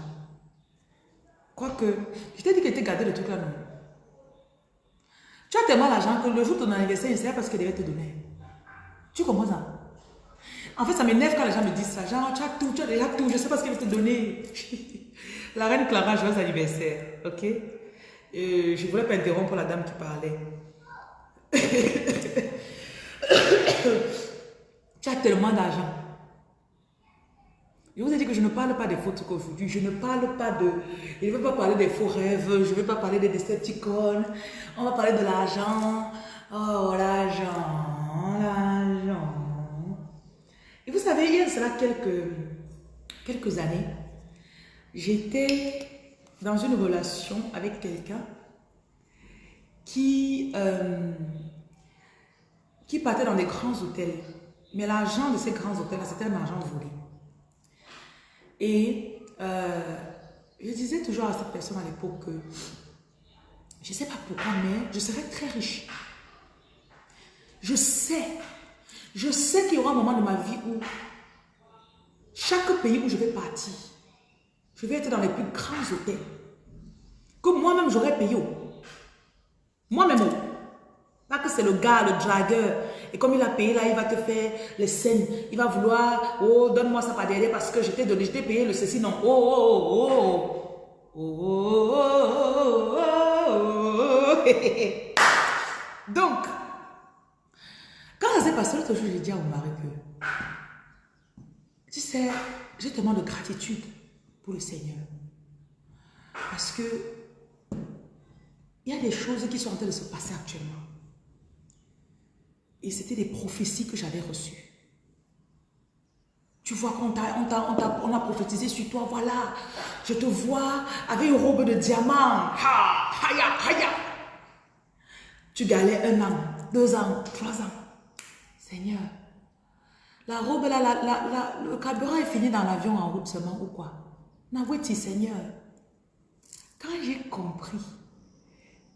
Quoique, je t'ai dit que tu gardé le truc là, non? Tu as tellement l'argent que le jour de ton anniversaire, c'est parce qu'elle devait te donner. Tu comprends ça En fait, ça m'énerve quand les gens me disent ça. Genre, tu as tout, tu as déjà tout, je sais pas ce qu'elle veut te donner. la reine Clara, joyeux anniversaire. Ok? Je Je voulais pas interrompre la dame qui parlait. tu as tellement d'argent. Je vous ai dit que je ne parle pas des faux trucs aujourd'hui. Je ne parle pas de... Je ne veux pas parler des faux rêves. Je ne veux pas parler des Decepticons. On va parler de l'argent. Oh, l'argent. L'argent. Et vous savez, il y a quelques, années, j'étais dans une relation avec quelqu'un qui... Euh, qui partaient dans des grands hôtels. Mais l'argent de ces grands hôtels, c'était un argent volé. Et euh, je disais toujours à cette personne à l'époque que je ne sais pas pourquoi, mais je serais très riche. Je sais, je sais qu'il y aura un moment de ma vie où chaque pays où je vais partir, je vais être dans les plus grands hôtels. Que moi-même j'aurais payé. Moi-même. Pas que c'est le gars, le dragueur. Et comme il a payé là, il va te faire les scènes. Il va vouloir, oh, donne-moi ça par derrière parce que je t'ai donné, je t'ai payé le ceci, non. Oh, oh, oh, oh. Oh, oh, oh, oh. Donc, quand ça s'est passé l'autre jour, j'ai dit à mon mari que tu sais, j'ai tellement de gratitude pour le Seigneur. Parce que il y a des choses qui sont en train de se passer actuellement. Et c'était des prophéties que j'avais reçues. Tu vois qu'on a, prophétisé sur toi, voilà, je te vois avec une robe de diamant. Tu galais un an, deux ans, trois ans. Seigneur, la robe, là, la, le carburant est fini dans l'avion en route seulement ou quoi? N'avouez-tu, Seigneur, quand j'ai compris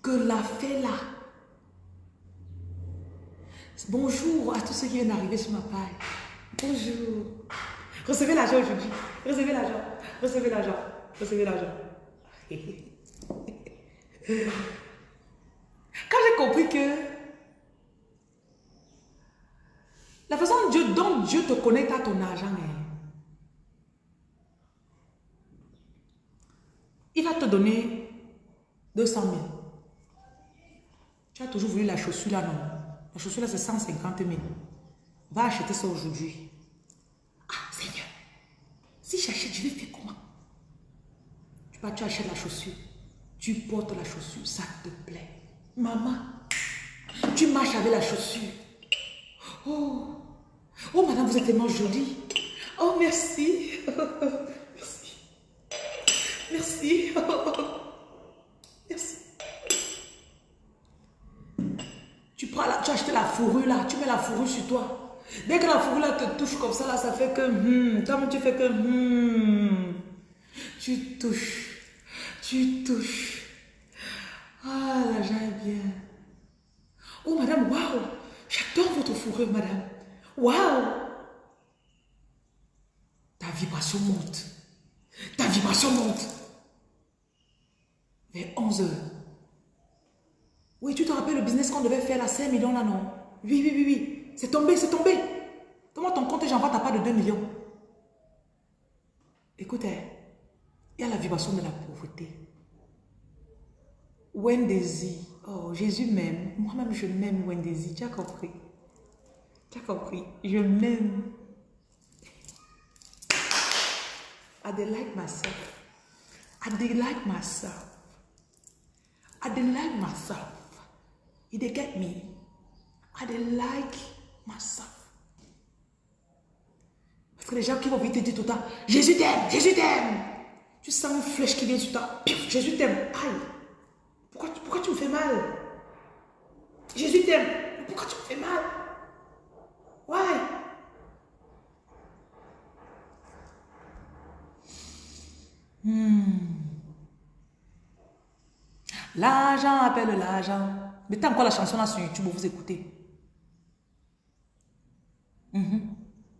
que la fait là, bonjour à tous ceux qui viennent d'arriver sur ma page. Bonjour. Recevez l'argent aujourd'hui. Recevez l'argent. Recevez l'argent. Recevez l'argent. Quand j'ai compris que La façon dont Dieu, te connecte à ton argent, hein. il va te donner 200 000. Tu as toujours voulu la chaussure là, non? La chaussure là, c'est 150 000. Va acheter ça aujourd'hui. Ah, Seigneur, si j'achète, je vais faire comment? Tu vas, tu achètes la chaussure. Tu portes la chaussure, ça te plaît. Maman, tu marches avec la chaussure. Oh, oh madame, vous êtes tellement jolie. Oh, merci. merci. Merci. merci. Tu prends la, tu achètes la fourrure là, tu mets la fourrure sur toi. Dès que la fourrure là te touche comme ça là, ça fait que hmm, comme tu fais que hmm, tu touches, tu touches. Ah, l'argent est bien. Oh madame, waouh, J'adore votre fourrure, madame. Waouh! Ta vibration monte. Ta vibration monte. Vers 11 heures. Oui, tu te rappelles le business qu'on devait faire à 5 millions là, non? Oui, oui, oui, oui. C'est tombé, c'est tombé. Comment ton compte et j'envoie ta part de 2 millions? Écoutez, il y a la vibration de la pauvreté. Wendy, Oh, Jésus m'aime. Moi-même, je m'aime, Wendy. Tu as compris? Tu as compris? Je m'aime. I like myself. I like myself. I like myself. You they get me? I like myself. Parce que les gens qui vont vite te dire tout le temps, Jésus t'aime, Jésus t'aime. Tu sens une flèche qui vient sur toi. Jésus t'aime. Aïe. Pourquoi, tu me fais mal? Jésus t'aime. Pourquoi tu me fais mal? Why? Hmm. L'argent appelle l'argent. Mettez encore la chanson là sur YouTube, vous écoutez. Mm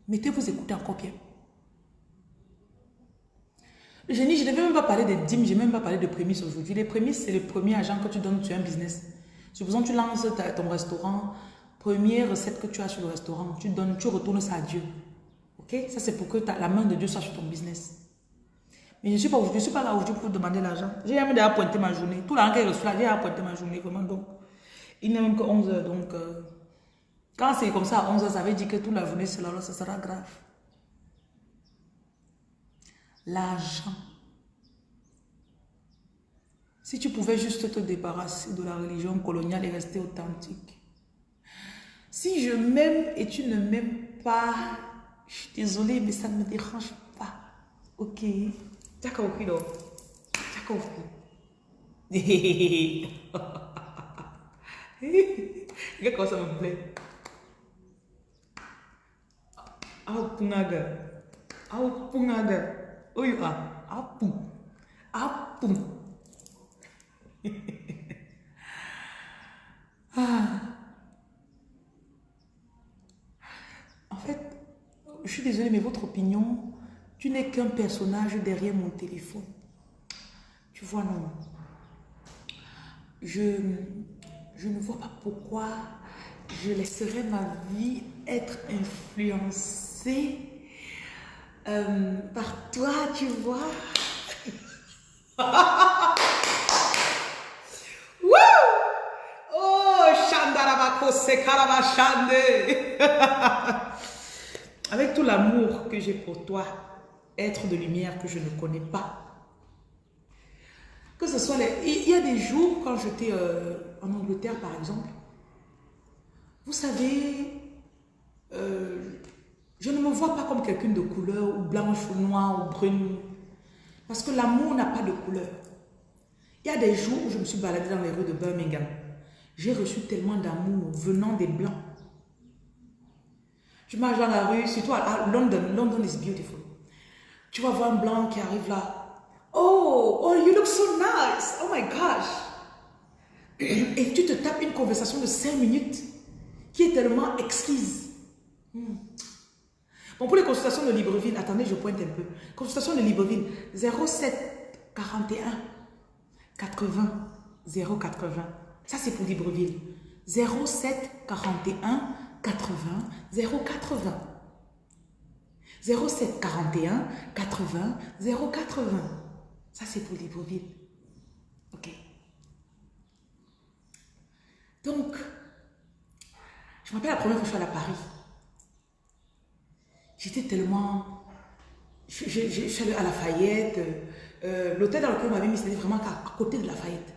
Mettez vous écoutez encore bien. Je ne devais même pas parler des dîmes, je n'ai même pas parlé de prémices aujourd'hui. Les prémices, c'est le premier agent que tu donnes sur un business. Supposons que tu lances ton restaurant, première recette que tu as sur le restaurant, tu donnes, tu retournes ça à Dieu. Ok? Ça, c'est pour que la main de Dieu soit sur ton business. Mais je ne suis pas suis pas là aujourd'hui pour demander l'argent. J'ai même déjà pointé ma journée. Tout l'argent que je reçois, j'ai pointé ma journée, vraiment. Donc, il n'est même que 11 heures. Donc, euh, quand c'est comme ça à 11 heures, ça veut dire que toute la journée, c'est là, ça sera grave. L'argent. Si tu pouvais juste te débarrasser de la religion coloniale et rester authentique. Si je m'aime et tu ne m'aimes pas, je suis désolée, mais ça ne me dérange pas. Ok Tu as compris, non Tu as compris Regarde comment ça me plaît. Apungaga. Oh, you are. Apu. Apu. ah. En fait, je suis désolée, mais votre opinion, tu n'es qu'un personnage derrière mon téléphone. Tu vois, non. Je, je ne vois pas pourquoi je laisserais ma vie être influencée euh, par toi, tu vois. oh, Avec tout l'amour que j'ai pour toi, être de lumière que je ne connais pas. Que ce soit les... Il y a des jours, quand j'étais euh, en Angleterre, par exemple, vous savez, euh, je ne me vois pas comme quelqu'un de couleur, ou blanche, ou noire, ou brune. Parce que l'amour n'a pas de couleur. Il y a des jours où je me suis baladée dans les rues de Birmingham. J'ai reçu tellement d'amour venant des blancs. Tu marches dans la rue, surtout à London. London is beautiful. Tu vas voir un blanc qui arrive là. Oh, oh, you look so nice. Oh my gosh. Et tu te tapes une conversation de 5 minutes qui est tellement exquise. Hmm. Bon, pour les consultations de Libreville, attendez, je pointe un peu. Consultation de Libreville, 07 41 80 080. Ça, c'est pour Libreville. 07 41 80 080. 07 41 80 080. Ça, c'est pour Libreville. OK. Donc, je me rappelle la première fois que je suis allée à Paris. J'étais tellement... Je, suis allée à Lafayette. Euh, L'hôtel dans lequel on m'avait mis, c'était vraiment à, côté de Lafayette.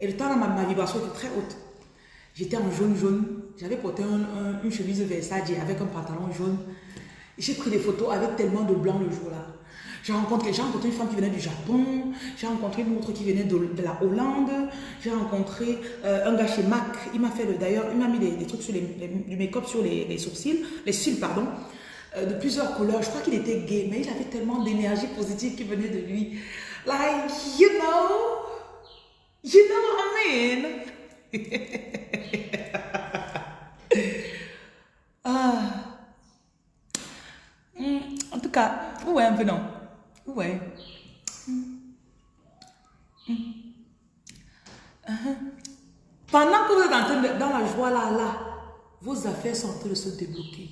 Et le temps, ma, ma vibration était très haute. J'étais en jaune-jaune. J'avais porté une chemise Versace avec un pantalon jaune. J'ai pris des photos avec tellement de blanc le jour-là. J'ai rencontré, rencontré une femme qui venait du Japon, j'ai rencontré une autre qui venait de, la Hollande, j'ai rencontré euh, un gars chez MAC, il m'a fait d'ailleurs, il m'a mis des, trucs sur les, du make-up sur les, sourcils, les cils, pardon. Euh, de plusieurs couleurs. Je crois qu'il était gay, mais il avait tellement d'énergie positive qui venait de lui. Like, you know, you know what I mean? ah. Hmm, en tout cas, ouais, un peu non. Ouais. Pendant que vous êtes en train de, dans la joie là, là, vos affaires sont en train de se débloquer.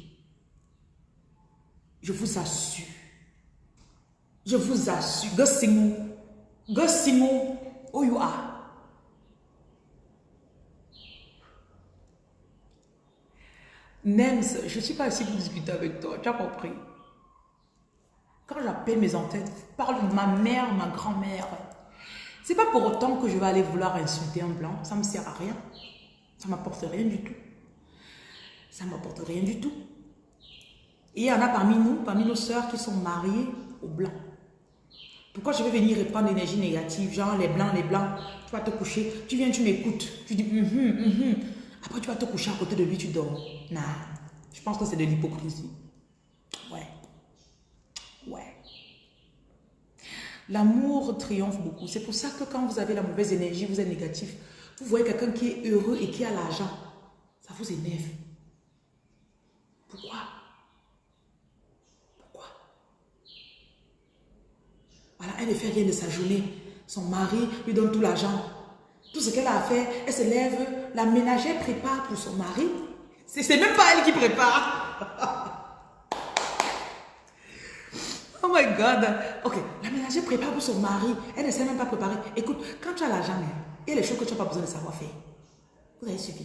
Je vous assure. Je vous assure. Gossimu. Gossimu. Où you are? Nems, je ne suis pas ici pour discuter avec toi. Tu as compris? Quand j'appelle mes entêtes, parle de ma mère, ma grand-mère. C'est pas pour autant que je vais aller vouloir insulter un blanc. Ça me sert à rien. Ça m'apporte rien du tout. Ça m'apporte rien du tout. Et il y en a parmi nous, parmi nos sœurs qui sont mariées aux blancs. Pourquoi je vais venir répandre l'énergie négative, genre les blancs, les blancs, tu vas te coucher, tu viens, tu m'écoutes, tu dis hum, hum, après tu vas te coucher à côté de lui, tu dors. Non, je pense que c'est de l'hypocrisie. Ouais. L'amour triomphe beaucoup. C'est pour ça que quand vous avez la mauvaise énergie, vous êtes négatif, vous voyez quelqu'un qui est heureux et qui a l'argent, ça vous énerve. Pourquoi? Voilà, elle ne fait rien de sa journée. Son mari lui donne tout l'argent. Tout ce qu'elle a à faire, elle se lève, la ménagère prépare pour son mari. C'est même pas elle qui prépare. oh my God. Ok, la ménagère prépare pour son mari. Elle ne sait même pas préparer. Écoute, quand tu as l'argent, hein, il y a les choses que tu n'as pas besoin de savoir faire. Vous avez suivi.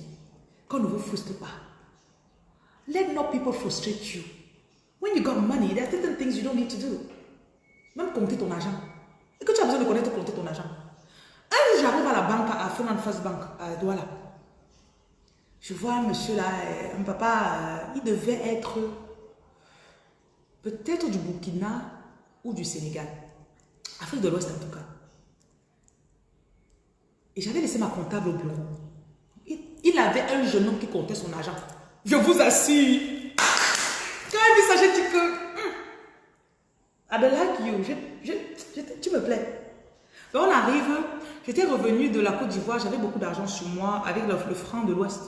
Qu'on ne vous frustre pas. Let no people frustrate you. When you got money, there are certain things you don't need to do. Même compter ton argent. Et que tu as besoin de connaître compter ton argent. Un jour, j'arrive à la banque, à Finance First Bank, à Douala. Je vois un monsieur là, euh, un papa, euh, il devait être peut-être du Burkina ou du Sénégal. Afrique de l'Ouest en tout cas. Et j'avais laissé ma comptable au bureau. Il, avait un jeune homme qui comptait son argent. Je vous assure. Quand il j'ai dit que... Like you. Je, je, tu me plais. On arrive, j'étais revenu de la Côte d'Ivoire, j'avais beaucoup d'argent sur moi avec le, franc de l'Ouest.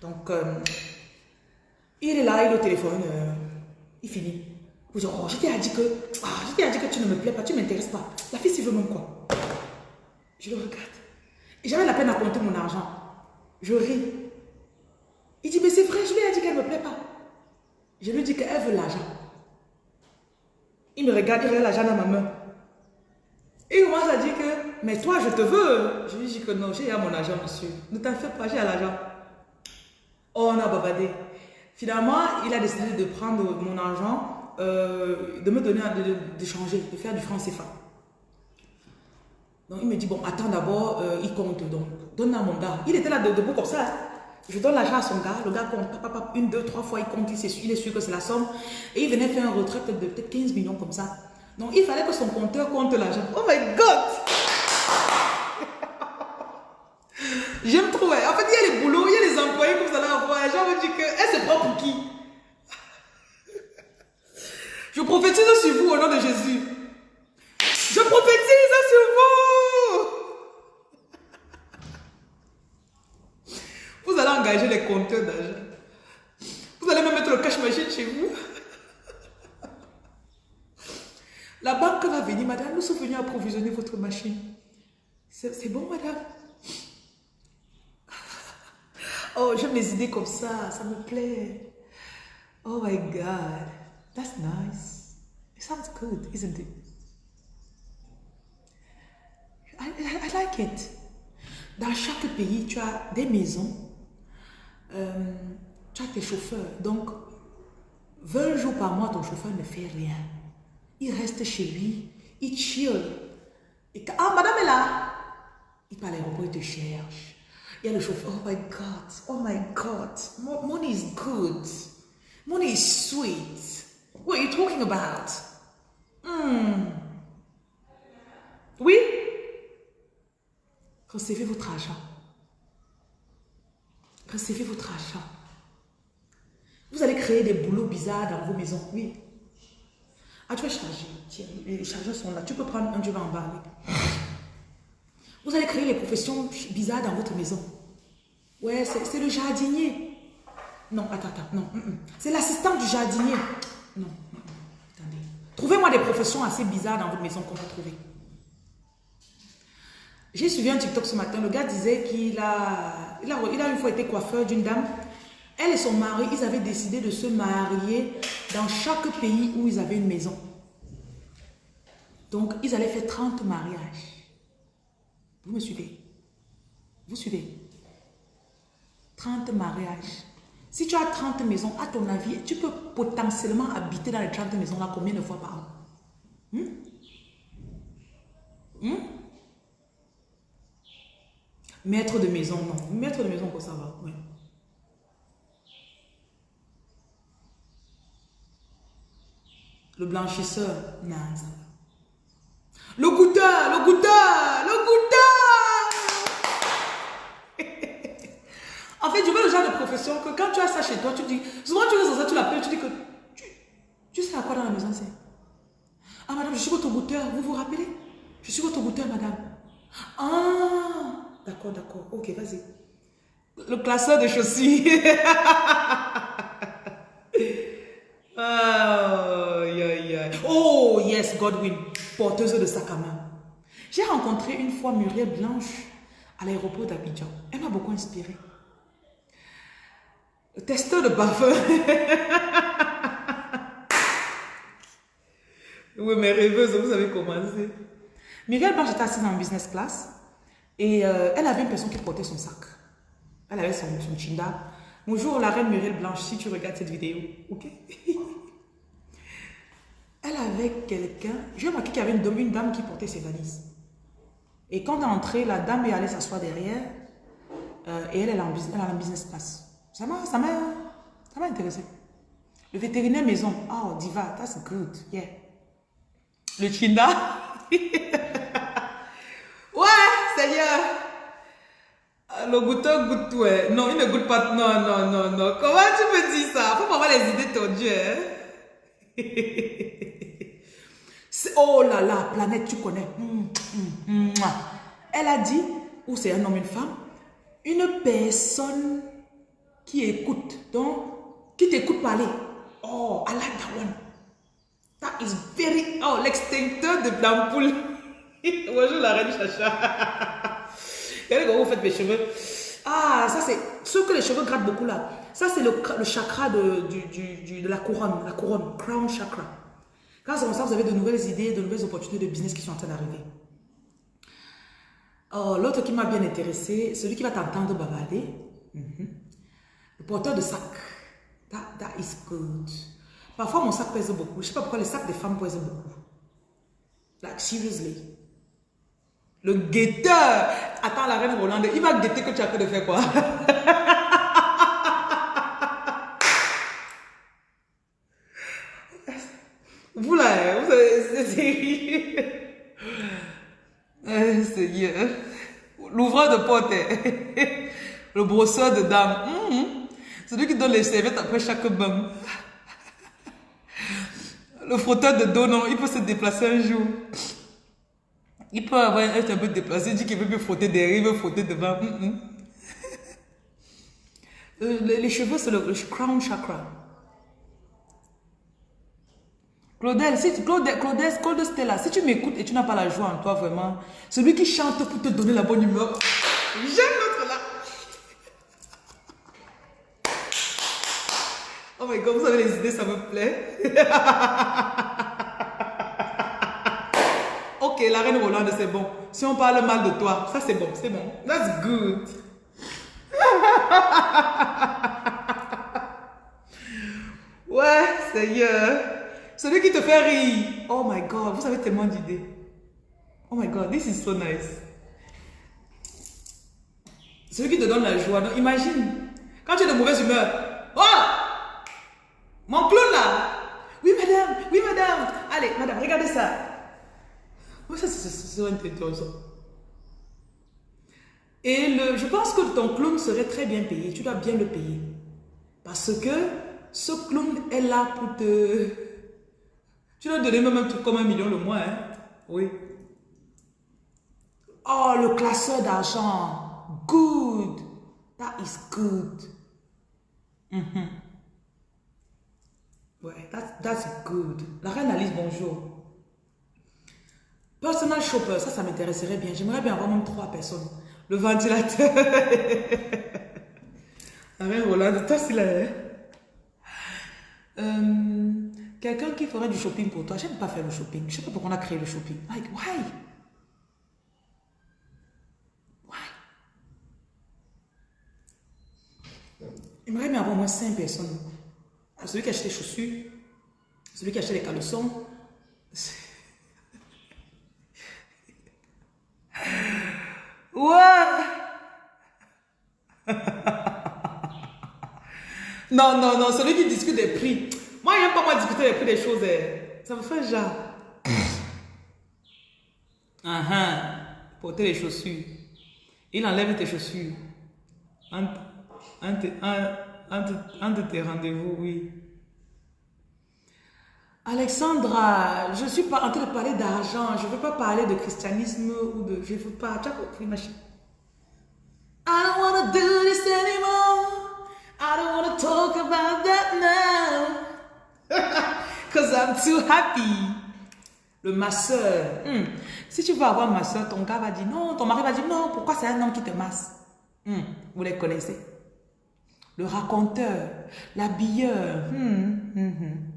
Donc, euh, il est là, il est au téléphone, euh, il finit. Je t'ai dit que, ah, je t'ai dit que tu ne me plais pas, tu ne m'intéresses pas. La fille, s'il veut même quoi? Je le regarde. Et j'avais la peine à compter mon argent. Je ris. Il dit, mais c'est vrai, je lui ai dit qu'elle ne me plaît pas. Je lui dis qu'elle veut l'argent. Il me regarde, il regarde l'argent dans ma main. Et il commence à dire que, mais toi, je te veux. Je lui dis que non, j'ai à mon argent, monsieur. Ne t'en fais pas, j'ai à l'argent. Oh, on a bavardé. Finalement, il a décidé de prendre mon argent, euh, de me donner, d'échanger, de, faire du franc CFA. Donc, il me dit, bon, attends d'abord, euh, il compte, donc, donne à mon gars. Il était là debout comme ça. Je donne l'argent à son gars, le gars compte, papa, une, deux, trois fois, il compte, il, est, sûr que c'est la somme. Et il venait faire un retraite de peut-être 15 millions comme ça. Donc, il fallait que son compteur compte l'argent. Oh my God! J'aime trop. En fait, il y a les boulots, il y a les employés que vous allez avoir. Les gens me disent que, elle se prend pour qui? Je prophétise sur vous au nom de Jésus. Je prophétise sur vous. Vous allez engager les compteurs d'argent. Vous allez même mettre le cash machine chez vous. La banque va venir, madame, nous sommes venus approvisionner votre machine. C'est bon, madame? Oh, j'aime les idées comme ça, ça me plaît. Oh my God, that's nice. It sounds good, isn't it? I, I, like it. Dans chaque pays, tu as des maisons, euh, tu as tes chauffeurs. Donc, 20 jours par mois, ton chauffeur ne fait rien. Il reste chez lui, il chill. Et, ah, madame est là. Il parle à l'aéroport, il te cherche. Il y a le chauffeur. Oh my God. Oh my God. Money is good. Money is sweet. What are you talking about? Hmm. Oui? Recevez votre argent. Recevez votre argent. Vous allez créer des boulots bizarres dans vos maisons. Oui. Ah, tu vas charger. Tiens, les chargeurs sont là. Tu peux prendre un, tu vas en bas. Vous allez créer les professions bizarres dans votre maison. Ouais, c'est le jardinier. Non, attends, attends. Non, mm, mm. c'est l'assistant du jardinier. Non, attendez. Trouvez-moi des professions assez bizarres dans votre maison qu'on va trouver. J'ai suivi un TikTok ce matin. Le gars disait qu'il a, il a, il a une fois été coiffeur d'une dame. Elle et son mari, ils avaient décidé de se marier dans chaque pays où ils avaient une maison. Donc, ils allaient faire 30 mariages. Vous me suivez? Vous suivez? 30 mariages. Si tu as 30 maisons, à ton avis, tu peux potentiellement habiter dans les 30 maisons-là combien de fois par an? Hmm? Hmm? Maître de maison, non. Maître de maison, quoi ça va oui. Le blanchisseur, non. Le goûteur, le goûteur, le goûteur. En fait, je veux le genre de profession que quand tu as ça chez toi, tu dis, souvent tu es ça, tu l'appelles, tu dis que tu, sais à quoi dans la maison c'est? Ah madame, je suis votre goûteur, vous vous rappelez? Je suis votre goûteur, madame. Ah, d'accord, d'accord, ok, vas-y. Le classeur de chaussures. Oh, yes, Godwin, porteuse de sac à main. J'ai rencontré une fois Muriel Blanche à l'aéroport d'Abidjan. Elle m'a beaucoup inspiré. Testeur de parfum. oui, mais rêveuse, vous avez commencé. Muriel Blanche était assise en business class et euh, elle avait une personne qui portait son sac. Elle avait son, son chinda. Bonjour la reine Muriel Blanche, si tu regardes cette vidéo, ok? Elle avait quelqu'un, j'ai remarqué qu'il y avait une, une, dame qui portait ses valises. Et quand on est entré, la dame est allée s'asseoir derrière euh, et elle, elle, est en, elle business class. Ça m'a intéressé. Le vétérinaire maison, oh diva, that's good, yeah. Le chinda, ouais, Seigneur. Le goûteur goûte tout, Non, il ne goûte pas, non, non, non, non. Comment tu me dis ça? Faut pas avoir les idées tordues, hein? oh là là, planète, tu connais. Hum, hum, hum, Elle a dit, ou c'est un homme, une femme, une personne qui écoute, donc, qui t'écoute parler. Oh, I like that one. That is very... Oh, l'extincteur de l'ampoule. Bonjour la reine Chacha. Regardez comment vous faites mes cheveux. Ah, ça c'est... Ceux que les cheveux grattent beaucoup là. Ça c'est le, le, chakra de, du, du, de la couronne. La couronne. Crown chakra. Quand c'est comme ça, vous avez de nouvelles idées, de nouvelles opportunités de business qui sont en train d'arriver. Oh, l'autre qui m'a bien intéressé, celui qui va t'entendre bavarder. Mhm. Porteur de sac. That, that is good. Parfois, mon sac pèse beaucoup. Je ne sais pas pourquoi les sacs des femmes pèsent beaucoup. Like, seriously. Le guetteur. Attends, la reine Rolande, il va guetter que tu as fait de faire quoi? Vous là, vous savez, c'est... Eh, Seigneur. L'ouvreur de porte, le brosseur de dames. Mm Celui qui donne les serviettes après chaque bain. Le frotteur de dos, non, il peut se déplacer un jour. Il peut avoir être un peu déplacé, il dit qu'il veut me frotter derrière, il veut frotter devant. Mm, mm. Euh, les, cheveux, c'est le, crown chakra. Claudel, si, Claudel, Claudel, Claudel Stella, si tu m'écoutes et tu n'as pas la joie en toi, vraiment, celui qui chante pour te donner la bonne humeur, j'aime my god, vous avez les idées, ça me plaît. ok, la reine Rolande, c'est bon. Si on parle mal de toi, ça c'est bon, c'est bon. That's good. ouais, Seigneur. Celui qui te fait rire. Oh my god, vous avez tellement d'idées. Oh my god, this is so nice. Celui qui te donne la joie. Donc, imagine, quand tu es de mauvaise humeur. Oh! Mon clown là Oui madame, oui madame. Allez, madame, regardez ça. Oui, ça c'est intéressant. Et le, je pense que ton clown serait très bien payé. Tu dois bien le payer. Parce que ce clown est là pour te... Tu dois donner même un truc comme un million le mois. Hein? Oui. Oh, le classeur d'argent. Good. That is good. Mm Ouais, that's, good. La reine Alice, bonjour. Personal shopper, ça, ça m'intéresserait bien. J'aimerais bien avoir même trois personnes. Le ventilateur. La reine Rolande, toi, c'est la... Euh, Quelqu'un qui ferait du shopping pour toi. J'aime pas faire le shopping. Je sais pas pourquoi on a créé le shopping. Like, why? Why? J'aimerais bien avoir au moins cinq personnes celui qui achète les chaussures, celui qui achète les caleçons. Ouais. non, non, non, celui qui discute des prix. Moi, il n'aime pas moi discuter des prix des choses. Eh. Ça me fait genre. Uh -huh. Porter les chaussures. Il enlève tes chaussures. Un, un, un, un de, tes rendez-vous, oui. Alexandra, je suis pas en train de parler d'argent. Je ne veux pas parler de christianisme ou de... Je ne veux pas... Tu as compris, ma chérie? I don't want to do this anymore. I don't want to talk about that now. Because I'm too happy. Le masseur. Hmm. Si tu veux avoir un masseur, ton gars va dire non. Ton mari va dire non. Pourquoi c'est un homme qui te masse? Hmm. Vous les connaissez le raconteur, l'habilleur. Hmm, hmm, hmm.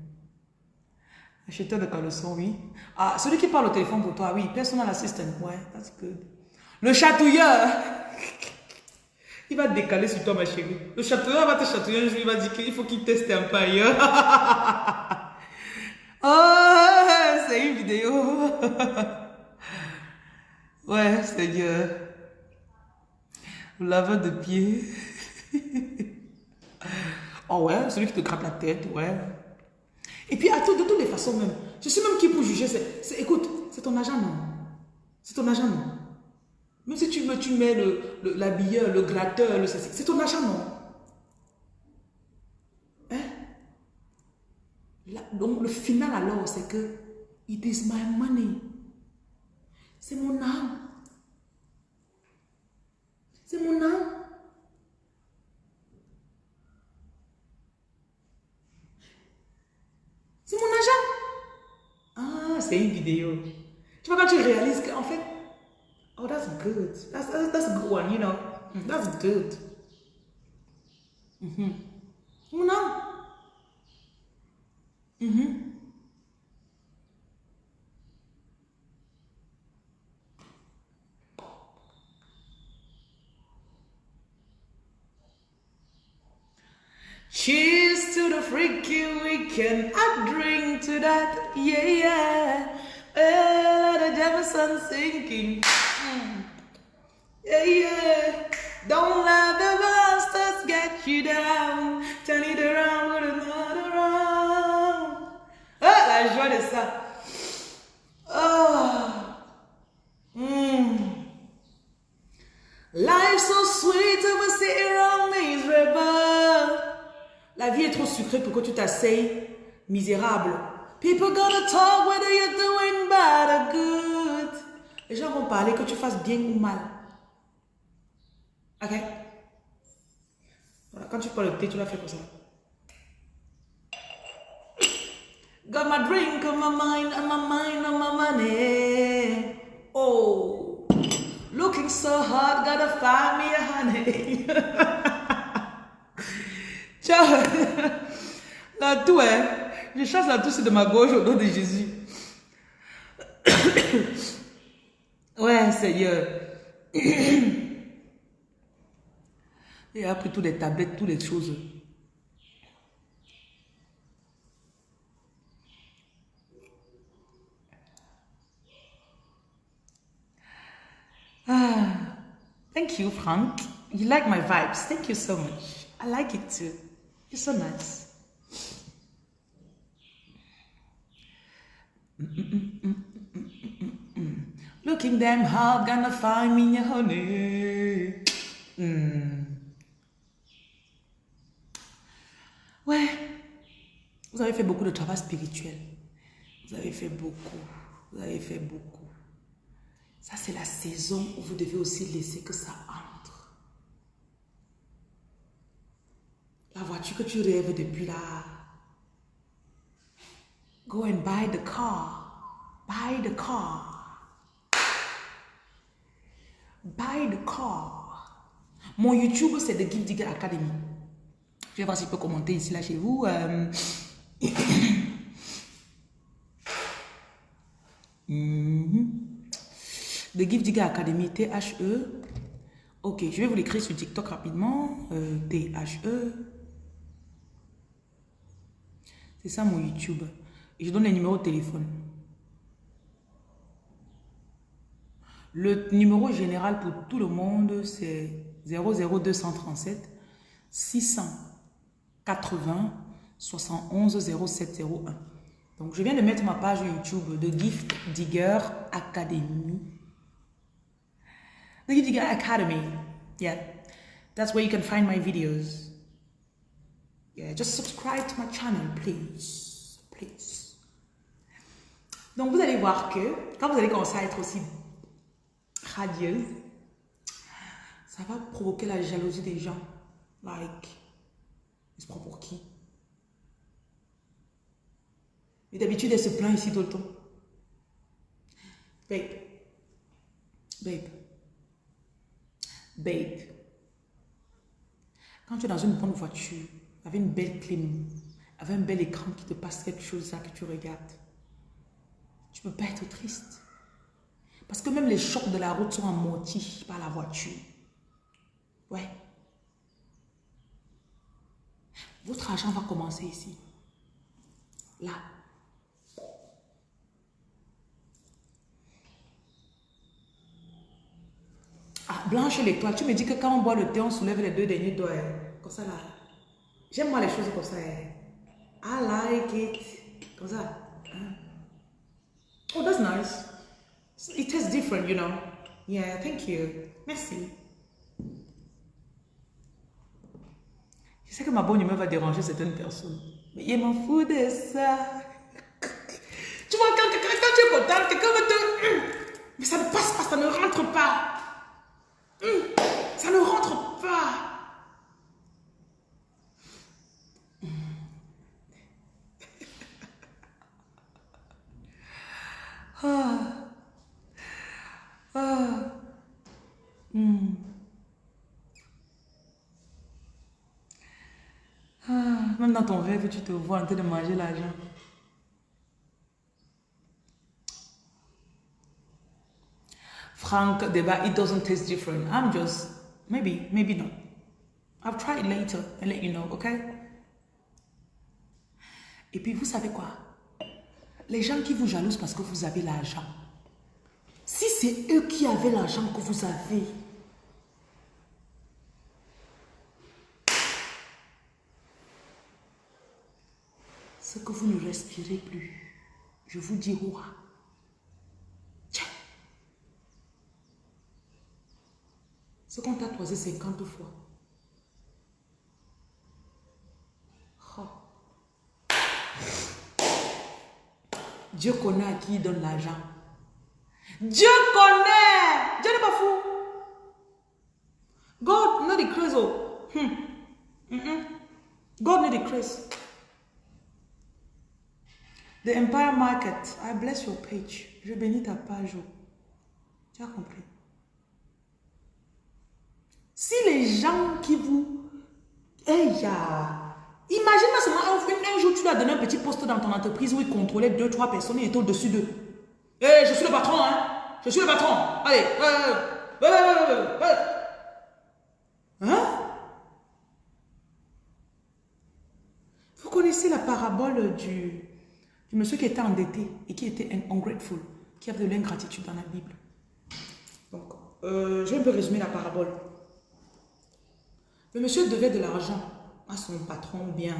Acheteur de caleçon, oui. Ah, celui qui parle au téléphone pour toi, oui. Personal assistant, ouais, that's good. Le chatouilleur. Il va décaler sur toi, ma chérie. Le chatouilleur va te chatouiller un jour, il va dire qu'il faut qu'il teste un peu ailleurs. oh, c'est une vidéo. ouais, Seigneur. Laveur de pied. Oh ouais, celui qui te gratte la tête, ouais. Et puis, à de toutes les façons même, je suis même qui pour juger, c'est, écoute, c'est ton agent, non? C'est ton agent, non? Même si tu, me, tu mets l'habilleur, le, le, gratteur, le, c'est ton agent, non? Hein? Donc le final alors, c'est que it is my money. C'est mon âme. C'est mon âme. C'est mon argent. Ah, c'est une vidéo. Tu vois, quand tu réalises qu'en fait, oh, that's good. That's, that's, that's a good one, you know. That's good. Mm -hmm. Mm -hmm. Cheers to the freaky weekend. I drink to that, yeah, yeah. Oh, the Jefferson sinking. Yeah, yeah. Don't let the bastards get you down. Turn it around with another round. Ah, la joie de ça. Tu t'asseyes misérable. People gonna talk whether you're doing bad or good. Les gens vont parler que tu fasses bien ou mal. Ok? Voilà, quand tu prends le thé, tu l'as fait comme ça. Got my drink on my mind, on my mind, on my money. Oh, looking so hot, gotta find me a honey. Ciao. La toux, hein. Je chasse la toux de ma gauche au nom de Jésus. ouais, Seigneur. Il a pris toutes les tablettes, toutes les choses. Ah, thank you, Frank. You like my vibes. Thank you so much. I like it too. You're so nice. Looking damn hard, gonna find me honey. Mm. Ouais, vous avez fait beaucoup de travail spirituel. Vous avez fait beaucoup. Vous avez fait beaucoup. Ça, c'est la saison où vous devez aussi laisser que ça entre. La voiture que tu rêves depuis là? Go and buy the car. Buy the car. Buy the car. Mon YouTube, c'est The Gift Digger Academy. Je vais voir si je peux commenter ici, là, chez vous. Euh... mm -hmm. The Gift Digger Academy, T-H-E. Ok, je vais vous l'écrire sur TikTok rapidement. Euh, T-H-E. C'est ça mon YouTube. Je donne les numéros de téléphone. Le numéro général pour tout le monde, c'est 00237 680 71 0701. Donc, je viens de mettre ma page YouTube de Gift Digger Academy. The Gift Digger Academy. Yeah. That's where you can find my videos. Yeah, just subscribe to my channel, please. Please. Donc, vous allez voir que quand vous allez commencer à être aussi radieuse, ça va provoquer la jalousie des gens. Like, il se pour qui? Et d'habitude, elle se plaint ici tout le temps. Babe. Babe. Babe. Quand tu es dans une bonne voiture, avec une belle clim, avec un bel écran qui te passe quelque chose là que tu regardes, tu peux pas être triste. Parce que même les chocs de la route sont amortis par la voiture. Ouais. Votre argent va commencer ici. Là. Ah, blanche l'étoile. Tu me dis que quand on boit le thé, on soulève les deux derniers doigts. Comme ça là. J'aime moi les choses comme ça. I like it. Comme ça. Oh, that's nice. It tastes different, you know. Yeah, thank you. Merci. Je sais que ma bonne humeur va déranger certaines personnes. Mais il m'en fout de ça. Tu vois, quand, quand tu es content, quelqu'un va te... Mais ça ne passe pas, ça ne rentre pas. Ça ne rentre pas. Ah. Ah. Hmm. Ah. Même dans ton rêve, tu te vois en train de manger l'argent. Frank, débat, it doesn't taste different. I'm just, maybe, maybe not. I'll try it later and let you know, okay? Et puis, vous savez quoi? Les gens qui vous jalousent parce que vous avez l'argent. Si c'est eux qui avaient l'argent que vous avez, ce que vous ne respirez plus, je vous dis roi. Tiens. Ce qu'on t'a toisé 50 fois. Dieu connaît à qui il donne l'argent. Dieu connaît. Dieu n'est pas fou. God not decrease. Oh. Hmm. Mm -mm. God not decrease. The Empire Market. I bless your page. Je bénis ta page. Oh. Tu as compris? Si les gens qui vous... Hey, ya... Imagine seulement un, un, jour, tu lui as donné un petit poste dans ton entreprise où il contrôlait deux, trois personnes et était au-dessus d'eux. Hé, je suis le patron, hein. Je suis le patron. Allez. hein? Vous connaissez la parabole du, monsieur qui était endetté et qui était ungrateful, qui avait de l'ingratitude dans la Bible? Donc, euh, je vais un peu résumer la parabole. Le monsieur devait de l'argent à son patron bien.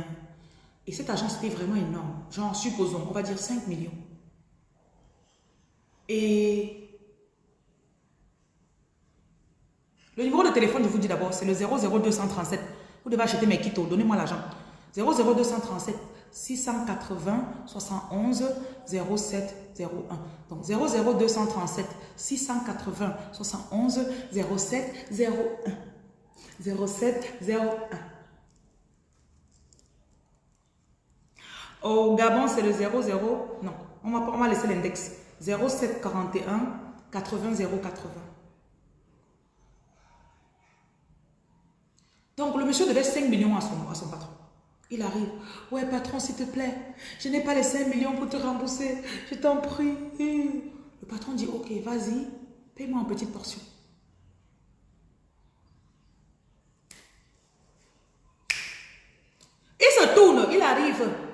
Et cet argent, c'était vraiment énorme. Genre, supposons, on va dire 5 millions. Et le numéro de téléphone, je vous dis d'abord, c'est le 00237. Vous devez acheter mes kits, donnez-moi l'argent. 00237 680 71 07 01. Donc 00237 680 71 07 01. 07 01. Au Gabon, c'est le 00. Non, on va, on laisser l'index. 0741 80 080. Donc, le monsieur devait 5 millions à son, à son patron. Il arrive. Ouais, patron, s'il te plaît, je n'ai pas les 5 millions pour te rembourser. Je t'en prie. Le patron dit, ok, vas-y, paye-moi en petite portion. Il se tourne, il arrive.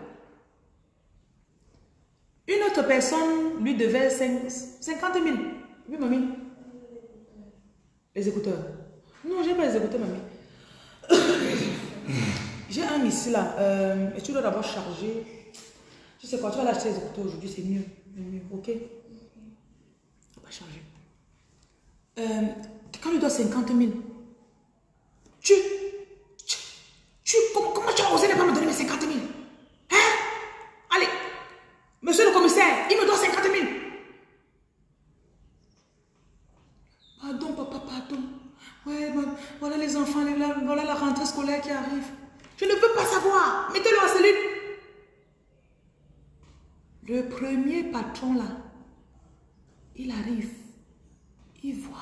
Une autre personne lui devait 50 000. Oui, mamie. Les écouteurs. Non, j'ai pas les écouteurs, mamie. j'ai un ici là. Euh, et tu dois d'abord charger. Tu sais quoi, tu vas l'acheter les écouteurs aujourd'hui, c'est mieux. Ok? Va charger. Euh, quand il doit 50 000, tu, tu, tu comment, comment tu as osé ne pas me donner mes 50 000? Monsieur le commissaire, il me doit 50 000. Pardon, papa, pardon. Ouais, les enfants, voilà la rentrée scolaire qui arrive. Je ne veux pas savoir. Mettez-le en cellule. Le premier patron là, il arrive. Il voit.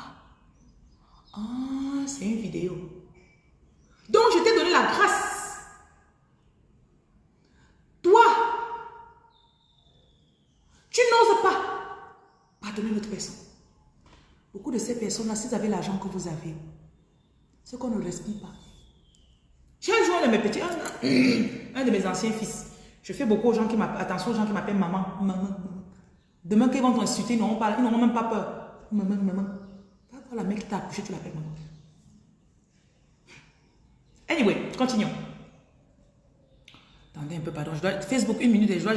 Ah, c'est une vidéo. Donc, je t'ai donné la grâce Pardonnez notre personne. Beaucoup de ces personnes-là, si vous avez l'argent que vous avez, ce qu'on ne respire pas. J'ai un jour un de mes petits, un, de mes anciens fils. Je fais beaucoup aux gens qui m'appellent, attention aux gens qui m'appellent maman, maman, Demain, qu'ils vont t'insulter, ils n'auront même pas peur. Maman, maman. la mec qui t'a accouché, tu l'appelles maman. Anyway, continuons. Attendez un peu, pardon. Je dois, Facebook, une minute et je dois